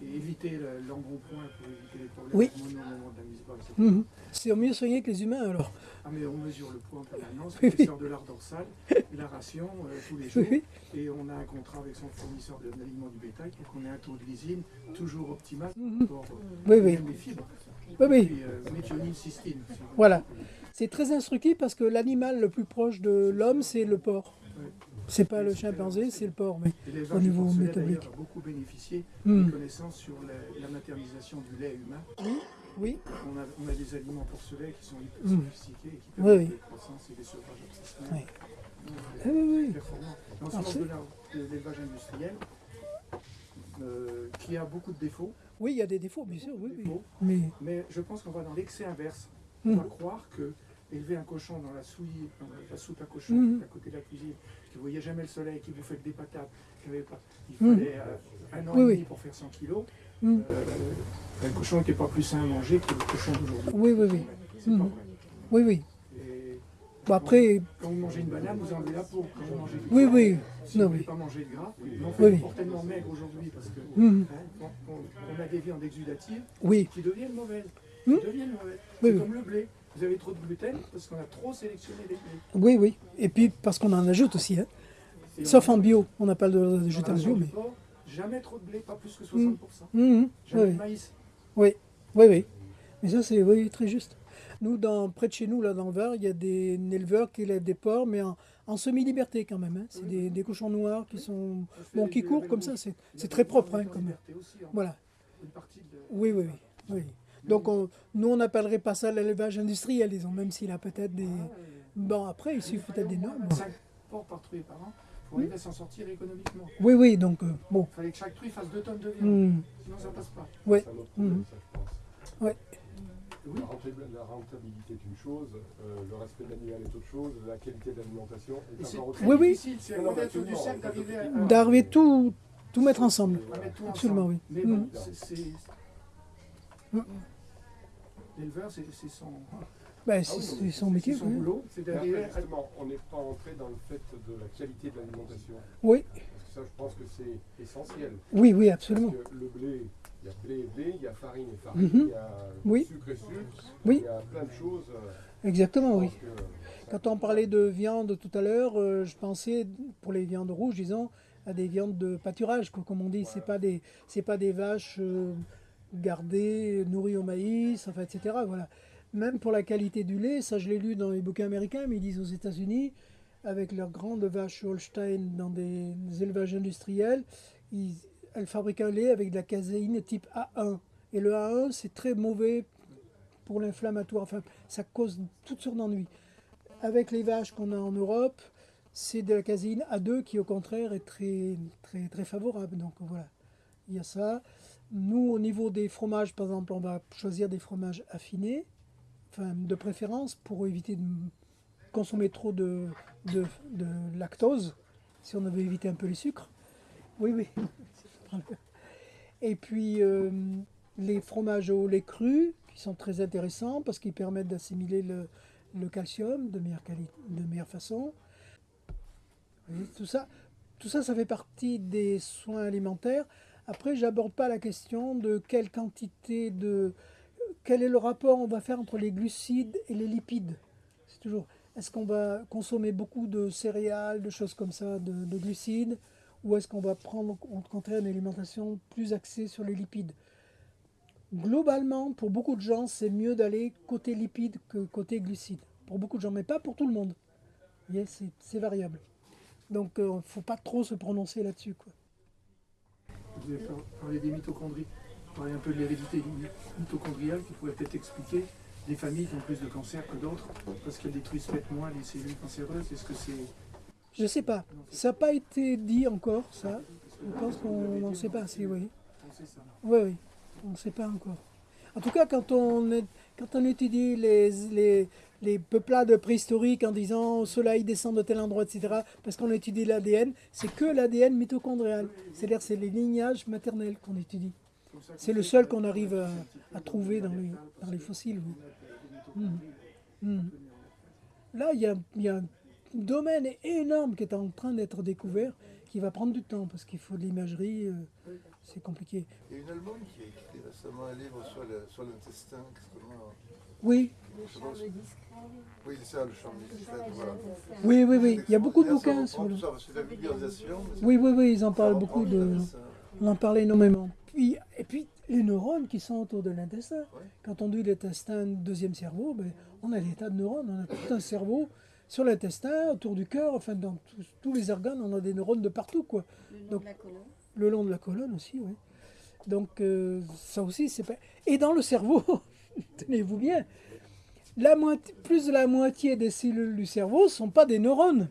Et éviter le- l'embonpoint pour éviter les problèmes Oui. hormonaux au moment de la mise bas. Mhm. c'est mieux soigné que les humains alors. Ah mais on mesure le poids en permanence, Oui, oui. l'épaisseur de l'art dorsal, la ration euh, tous les jours. Oui, oui. Et on a un contrat avec son fournisseur de l'aliment du bétail pour qu'on ait un taux de lysine toujours optimal Mhm. pour euh, Oui, oui. les fibres. Oui, oui. Et puis euh, méthionine, cystine. Voilà. C'est très instructif parce que l'animal le plus proche de l'homme, c'est le porc. C'est pas le chimpanzé, c'est le porc. Mais... Au niveau métabolique. a beaucoup bénéficié Hmm. des connaissances sur la, la maternisation du lait humain. Oui, On a, on a des aliments porcelets qui sont hyper Hmm. sophistiqués et qui Oui, permettent oui. des croissances et des sevrages obsessionnels. Oui. Ah oui, oui. performants. Dans Ah, ce de l'élevage industriel, euh, qui a beaucoup de défauts, oui, il y a des défauts, bien sûr, oui, oui. défauts, Mais mais je pense qu'on va dans l'excès inverse. On Mhm. va croire que élever un cochon dans la souille, dans la, soupe à cochon, Mhm. à côté de la cuisine, qui ne voyait jamais le soleil, qui bouffait que des patates, qui avait pas, il Mhm. fallait euh, un an Oui, et oui. demi pour faire 100 kilos, Mhm. euh, le cochon n'était pas plus sain à manger que le cochon d'aujourd'hui. Oui, oui, oui. C'est pas Mhm. vrai. oui, oui. Et après, quand vous mangez une banane, vous enlevez la peau. Quand vous mangez du oui, gras, oui. Si Non, vous ne voulez oui. pas manger de gras, on Oui, fait oui. tellement maigre aujourd'hui parce que Mhm. hein, on, a des viandes exudatives Oui, qui deviennent mauvaises. Qui deviennent mauvaises. Oui, C'est oui. comme le blé. Vous avez trop de gluten parce qu'on a trop sélectionné les blés. oui, oui. Et puis, parce qu'on en ajoute aussi, hein. Sauf en bio. On n'a pas le droit d'ajouter en bio, mais. porc, Jamais trop de blé, pas plus que 60%. Mhm. Jamais Oui, de maïs. oui, oui, oui. Mais ça, c'est oui, très juste. Nous, dans, près de chez nous, là, dans le Var, il y a des éleveurs qui élèvent des porcs, mais en, en semi-liberté quand même. hein. C'est des, des cochons noirs qui sont. Bon, qui courent comme ça, c'est très propre, hein, aussi, en- Voilà. Une partie de- Oui, oui, oui. oui. Donc, on- nous, on n'appellerait pas ça l'élevage industriel, disons, même s'il a peut-être des. Bon, après, il suffit peut-être des normes. 25 porcs par truie par an pour arriver à s'en sortir économiquement. Oui, oui, donc, euh, bon. Il fallait que chaque truie fasse 2 tonnes de viande, Hmm. sinon ça passe pas. Ouais. C'est un autre problème, ça, je pense. Ouais. Oui. La, rentabilité, est une chose, euh, le respect de l'animal est autre chose, la qualité de l'alimentation Et est encore autre Oui, chose. oui. c'est peut d'arriver tout à, D'arriver tout, tout mettre ensemble. Absolument, ensemble. oui. Mais bon, c'est- c'est... L'éleveur, c'est c'est son, Ben, Ah c'est oui, c'est mais son métier. c'est son oui. boulot, c'est à... justement, on n'est pas entré dans le fait de la qualité de l'alimentation. Oui, Parce que ça, je pense que c'est essentiel. oui, oui, Parce absolument. que le blé, il y a blé et blé, il y a farine et farine, Mhm. il y a Oui. sucre et sucre, Oui. il y a plein de choses. euh, Exactement, oui. Quand on parlait de viande tout à l'heure, euh, je pensais pour les viandes rouges, disons, à des viandes de pâturage, quoi, comme on dit. C'est pas des, c'est pas des vaches euh, gardées, nourries au maïs, enfin, etc. Voilà. Même pour la qualité du lait, ça je l'ai lu dans les bouquins américains, mais ils disent aux États-Unis, avec leurs grandes vaches Holstein dans des, des élevages industriels, ils, elles fabriquent un lait avec de la caséine type A1. Et le A1, c'est très mauvais pour l'inflammatoire. Enfin, ça cause toutes sortes d'ennuis. Avec les vaches qu'on a en Europe, c'est de la caséine A2 qui, au contraire, est très, très, très favorable. Donc voilà, il y a ça. Nous, au niveau des fromages, par exemple, on va choisir des fromages affinés, enfin, de préférence, pour éviter de consommer trop de, de, lactose, si on veut éviter un peu les sucres. Oui, oui. Et puis, euh, les fromages au lait cru, qui sont très intéressants parce qu'ils permettent d'assimiler le, le calcium de meilleure, de meilleure façon. Tout, ça, tout ça, ça fait partie des soins alimentaires. Après, j'aborde pas la question de quelle quantité de... Quel est le rapport on va faire entre les glucides et les lipides C'est toujours... Est-ce qu'on va consommer beaucoup de céréales, de choses comme ça, de, de glucides Ou est-ce qu'on va prendre au contraire une alimentation plus axée sur les lipides? Globalement, pour beaucoup de gens, c'est mieux d'aller côté lipides que côté glucides. Pour beaucoup de gens, mais pas pour tout le monde. Voyez, c'est- variable. Donc, il ne faut pas trop se prononcer là-dessus. Vous avez par- parlé des mitochondries, parler un peu de l'hérédité mitochondriale qui pourrait peut-être expliquer des familles qui ont plus de cancer que d'autres parce qu'elles détruisent peut-être moins les cellules cancéreuses. Est-ce que c'est. Je sais pas. Ça n'a pas été dit encore, ça. Je pense qu'on n'en sait pas assez, oui. Oui, oui. On ne sait pas encore. En tout cas, quand on, est- quand on étudie les, les, les peuplades préhistoriques en disant au soleil descend de tel endroit, etc., parce qu'on étudie l'ADN, c'est que l'ADN mitochondrial. C'est-à-dire c'est les lignages maternels qu'on étudie. C'est le seul qu'on arrive à, trouver dans les, dans les fossiles. peu néandertal. Là, il y a, y a un domaine énorme qui est en train d'être découvert, qui va prendre du temps, parce qu'il faut de l'imagerie, euh, c'est compliqué. Il y a une Allemande qui a écrit récemment un livre sur le- sur l'intestin, extrêmement. Oui, Oui, c'est ça, le champ discret, voilà. oui, oui, oui. Il y a beaucoup de bouquins sur le... Oui, oui, oui, ils en parlent beaucoup de... On en parle énormément. Puis, et puis, les neurones qui sont autour de l'intestin. Quand on dit l'intestin, deuxième cerveau, ben, on a des tas de neurones, on a tout un cerveau sur l'intestin, autour du cœur, enfin dans tous- tous les organes, on a des neurones de partout, quoi. Le Donc- de la colonne. Le long de la colonne aussi. Donc euh, ça aussi, c'est pas... Et dans le cerveau, tenez-vous bien, la moitié, plus de la moitié des cellules du cerveau ne sont pas des neurones.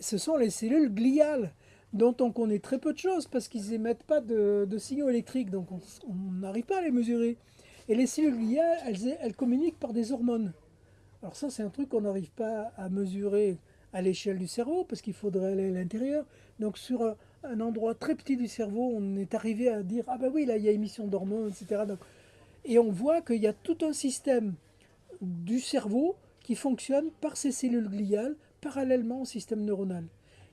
Ce sont les cellules gliales, dont on connaît très peu de choses parce qu'ils n'émettent pas de, signaux électriques, donc on n'arrive pas à les mesurer. Et les cellules gliales, elles, elles communiquent par des hormones. Alors ça, c'est un truc qu'on n'arrive pas à mesurer à l'échelle du cerveau parce qu'il faudrait aller à l'intérieur. Donc sur un, endroit très petit du cerveau, on est arrivé à dire ah ben oui là il y a émission d'hormones, etc. Et on voit qu'il y a tout un système du cerveau qui fonctionne par ces cellules gliales parallèlement au système neuronal.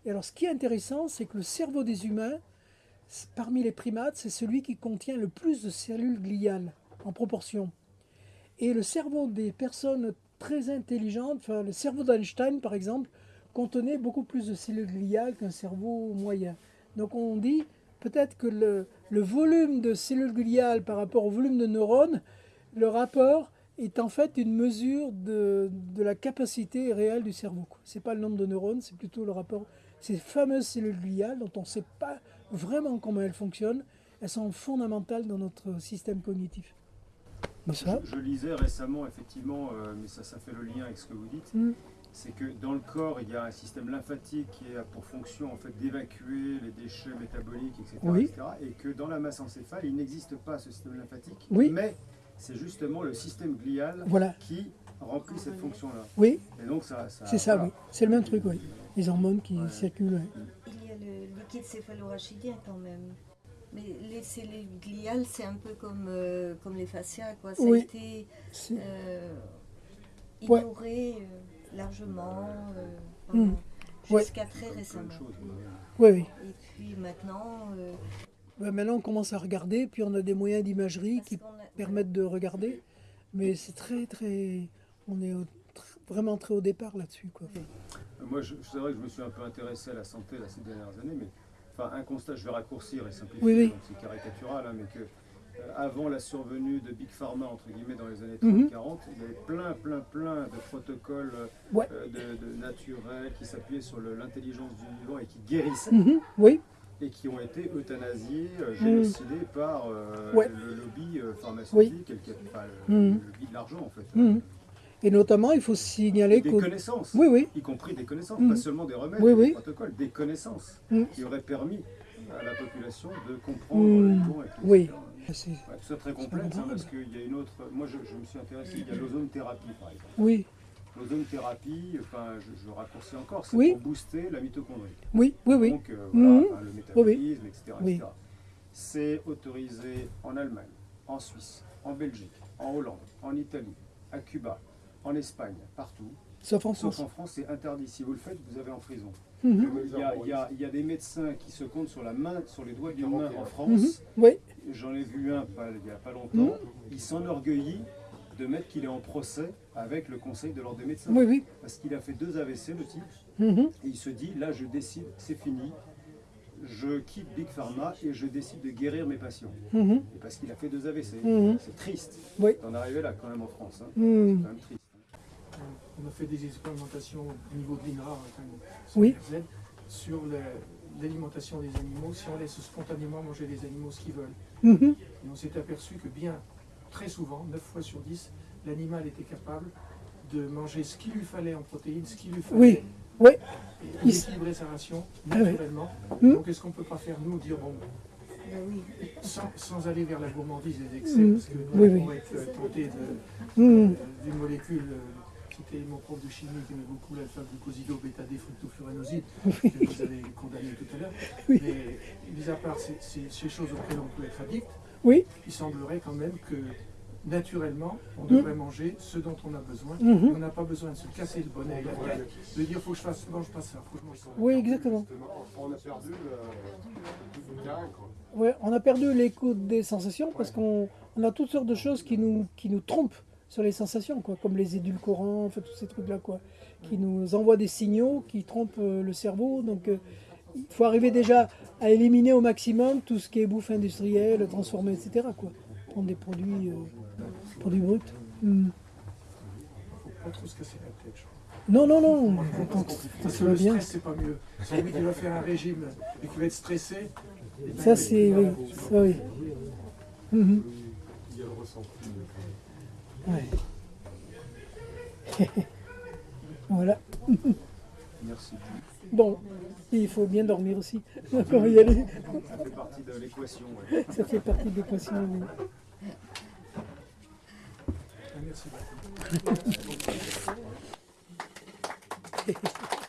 Et alors ce qui est intéressant, c'est que le cerveau des humains, parmi les primates, c'est celui qui contient le plus de cellules gliales en proportion. Et le cerveau des personnes très intelligentes, enfin le cerveau d'Einstein par exemple, contenait beaucoup plus de cellules gliales qu'un cerveau moyen. Donc on dit peut-être que le, le volume de cellules gliales par rapport au volume de neurones, le rapport est en fait une mesure de, de la capacité réelle du cerveau. Ce n'est pas le nombre de neurones, c'est plutôt le rapport. Ces fameuses cellules gliales dont on ne sait pas vraiment comment elles fonctionnent, elles sont fondamentales dans notre système cognitif. Je, je lisais récemment, effectivement, euh, mais ça, ça fait le lien avec ce que vous dites, Mm. C'est que dans le corps, il y a un système lymphatique qui a pour fonction en fait, d'évacuer les déchets métaboliques, etc., Oui. etc., Et que dans la masse encéphale, il n'existe pas ce système lymphatique, Oui. mais c'est justement le système glial voilà. qui remplit cette fonction-là. Oui, Et donc ça, ça- c'est ça, voilà. oui. C'est le même truc, oui. Les hormones qui Ouais. circulent. Il y a le liquide céphalorachidien quand même. Mais les cellules gliales, c'est un peu comme, euh, comme les fascias, quoi. Ça Oui. a été euh, Ouais. ignoré euh, largement euh, Mm. Ouais. jusqu'à très récemment. Oui, oui. Et puis maintenant, euh, Ben, maintenant, on commence à regarder, puis on a des moyens d'imagerie qui a- permettent de regarder. Mais c'est très, très. On est au- tr- vraiment très au départ là-dessus. Quoi. Euh, Moi, c'est vrai que je me suis un peu intéressé à la santé là, ces dernières années, mais enfin, un constat, je vais raccourcir et simplifier, Oui, oui. c'est caricatural, hein, mais que euh, avant la survenue de Big Pharma, entre guillemets, dans les années Mhm. 30-40, il y avait plein, plein, plein de protocoles euh, Ouais. euh, de, de naturels qui s'appuyaient sur l'intelligence du vivant et qui guérissaient, Mhm, Oui, et qui ont été euthanasiés, euh, génocidés par euh, Ouais. le lobby euh, pharmaceutique, et le, cap- enfin, le- Mhm. lobby de l'argent, en fait. Mhm. et notamment, il faut signaler Des qu'au. connaissances Oui, oui. y compris des connaissances, Mhm. pas seulement des remèdes, Oui, des oui. protocoles, des connaissances Mhm. qui auraient permis à la population de comprendre Mhm. et tout, Oui. Etc. C'est- Ouais, très complexe, hein, parce qu'il y a une autre. Moi, je, je me suis intéressé, il y a l'ozonothérapie, par exemple. Oui, L'ozonothérapie, enfin, je, je raccourcis encore, c'est Oui. pour booster la mitochondrie. oui, oui, oui. Donc, euh, voilà, Mhm. enfin, le métabolisme, etc. Oui. C'est autorisé en Allemagne, en Suisse, en Belgique, en Hollande, en Italie, à Cuba, en Espagne, partout. Sauf en Sauf France. en France, c'est interdit. Si vous le faites, vous avez en prison. Mhm. Il y, a, y y des médecins qui se comptent sur la main, sur les doigts d'une main en Mhm. France. Oui, J'en ai vu un pas- il n'y a pas longtemps. Mhm. Il s'enorgueillit de mettre qu'il est en procès avec le conseil de l'ordre des médecins. oui, oui. Parce qu'il a fait deux AVC, le type, Mhm. et il se dit là, je décide, c'est fini. Je quitte Big Pharma et je décide de guérir mes patients. Mhm. Parce qu'il a fait deux AVC. Mhm. C'est triste Oui. d'en arriver là quand même en France. hein. Mhm. C'est quand même triste. On a fait des expérimentations au niveau de l'INRA, Oui. CRZ, sur l'alimentation des animaux, si on laisse spontanément manger les animaux ce qu'ils veulent. Mhm. Et on s'est aperçu que bien, très souvent, 9 fois sur 10, l'animal était capable de manger ce qu'il lui fallait en protéines, ce qu'il lui fallait, Oui, oui. et Il d'équilibrer sa ration Ah oui. naturellement. Mhm. Donc est-ce qu'on ne peut pas faire, nous, dire, bon, Ben oui. sans, sans aller vers la gourmandise et les excès, Mhm. parce que Oui, on oui. être tenté de, euh, d'une molécule, euh, c'était mon prof de chimie qui aimait beaucoup l'alpha-glucosido bêta-D-fructofuranoside, que vous avez condamné tout à l'heure. Oui. Mais mis à part ces, ces- ces choses auxquelles on peut être addict, Oui. il semblerait quand même que naturellement, on Mhm. devrait manger ce dont on a besoin. Et on n'a pas besoin de se casser le bonnet, la tête, de dire faut que je fasse, mange pas ça, faut que je mange ça. Oui, exactement. On a perdu le, le. Ouais, on a perdu l'écoute des sensations parce qu'on on a toutes sortes de choses qui nous, qui nous trompent sur les sensations, quoi, comme les édulcorants, enfin, tous ces trucs-là, quoi, qui nous envoient des signaux qui trompent euh, le cerveau. Donc, euh, il faut arriver déjà à éliminer au maximum tout ce qui est bouffe industrielle, transformée, etc. Quoi. Prendre des produits, euh, produits bruts. Hmm. faut pas trop se casser la tête, je crois. Non, non, non. Parce que le stress, c'est pas mieux. Celui qui va faire un régime et qui va être stressé, Ça, c'est. Oui, ça, oui. Mhm. Il y a le ressenti. Ouais. voilà. Merci. Bon, il faut bien dormir aussi. On va y aller. Ça fait partie de l'équation. ouais. Ça fait partie de l'équation. oui. Merci beaucoup.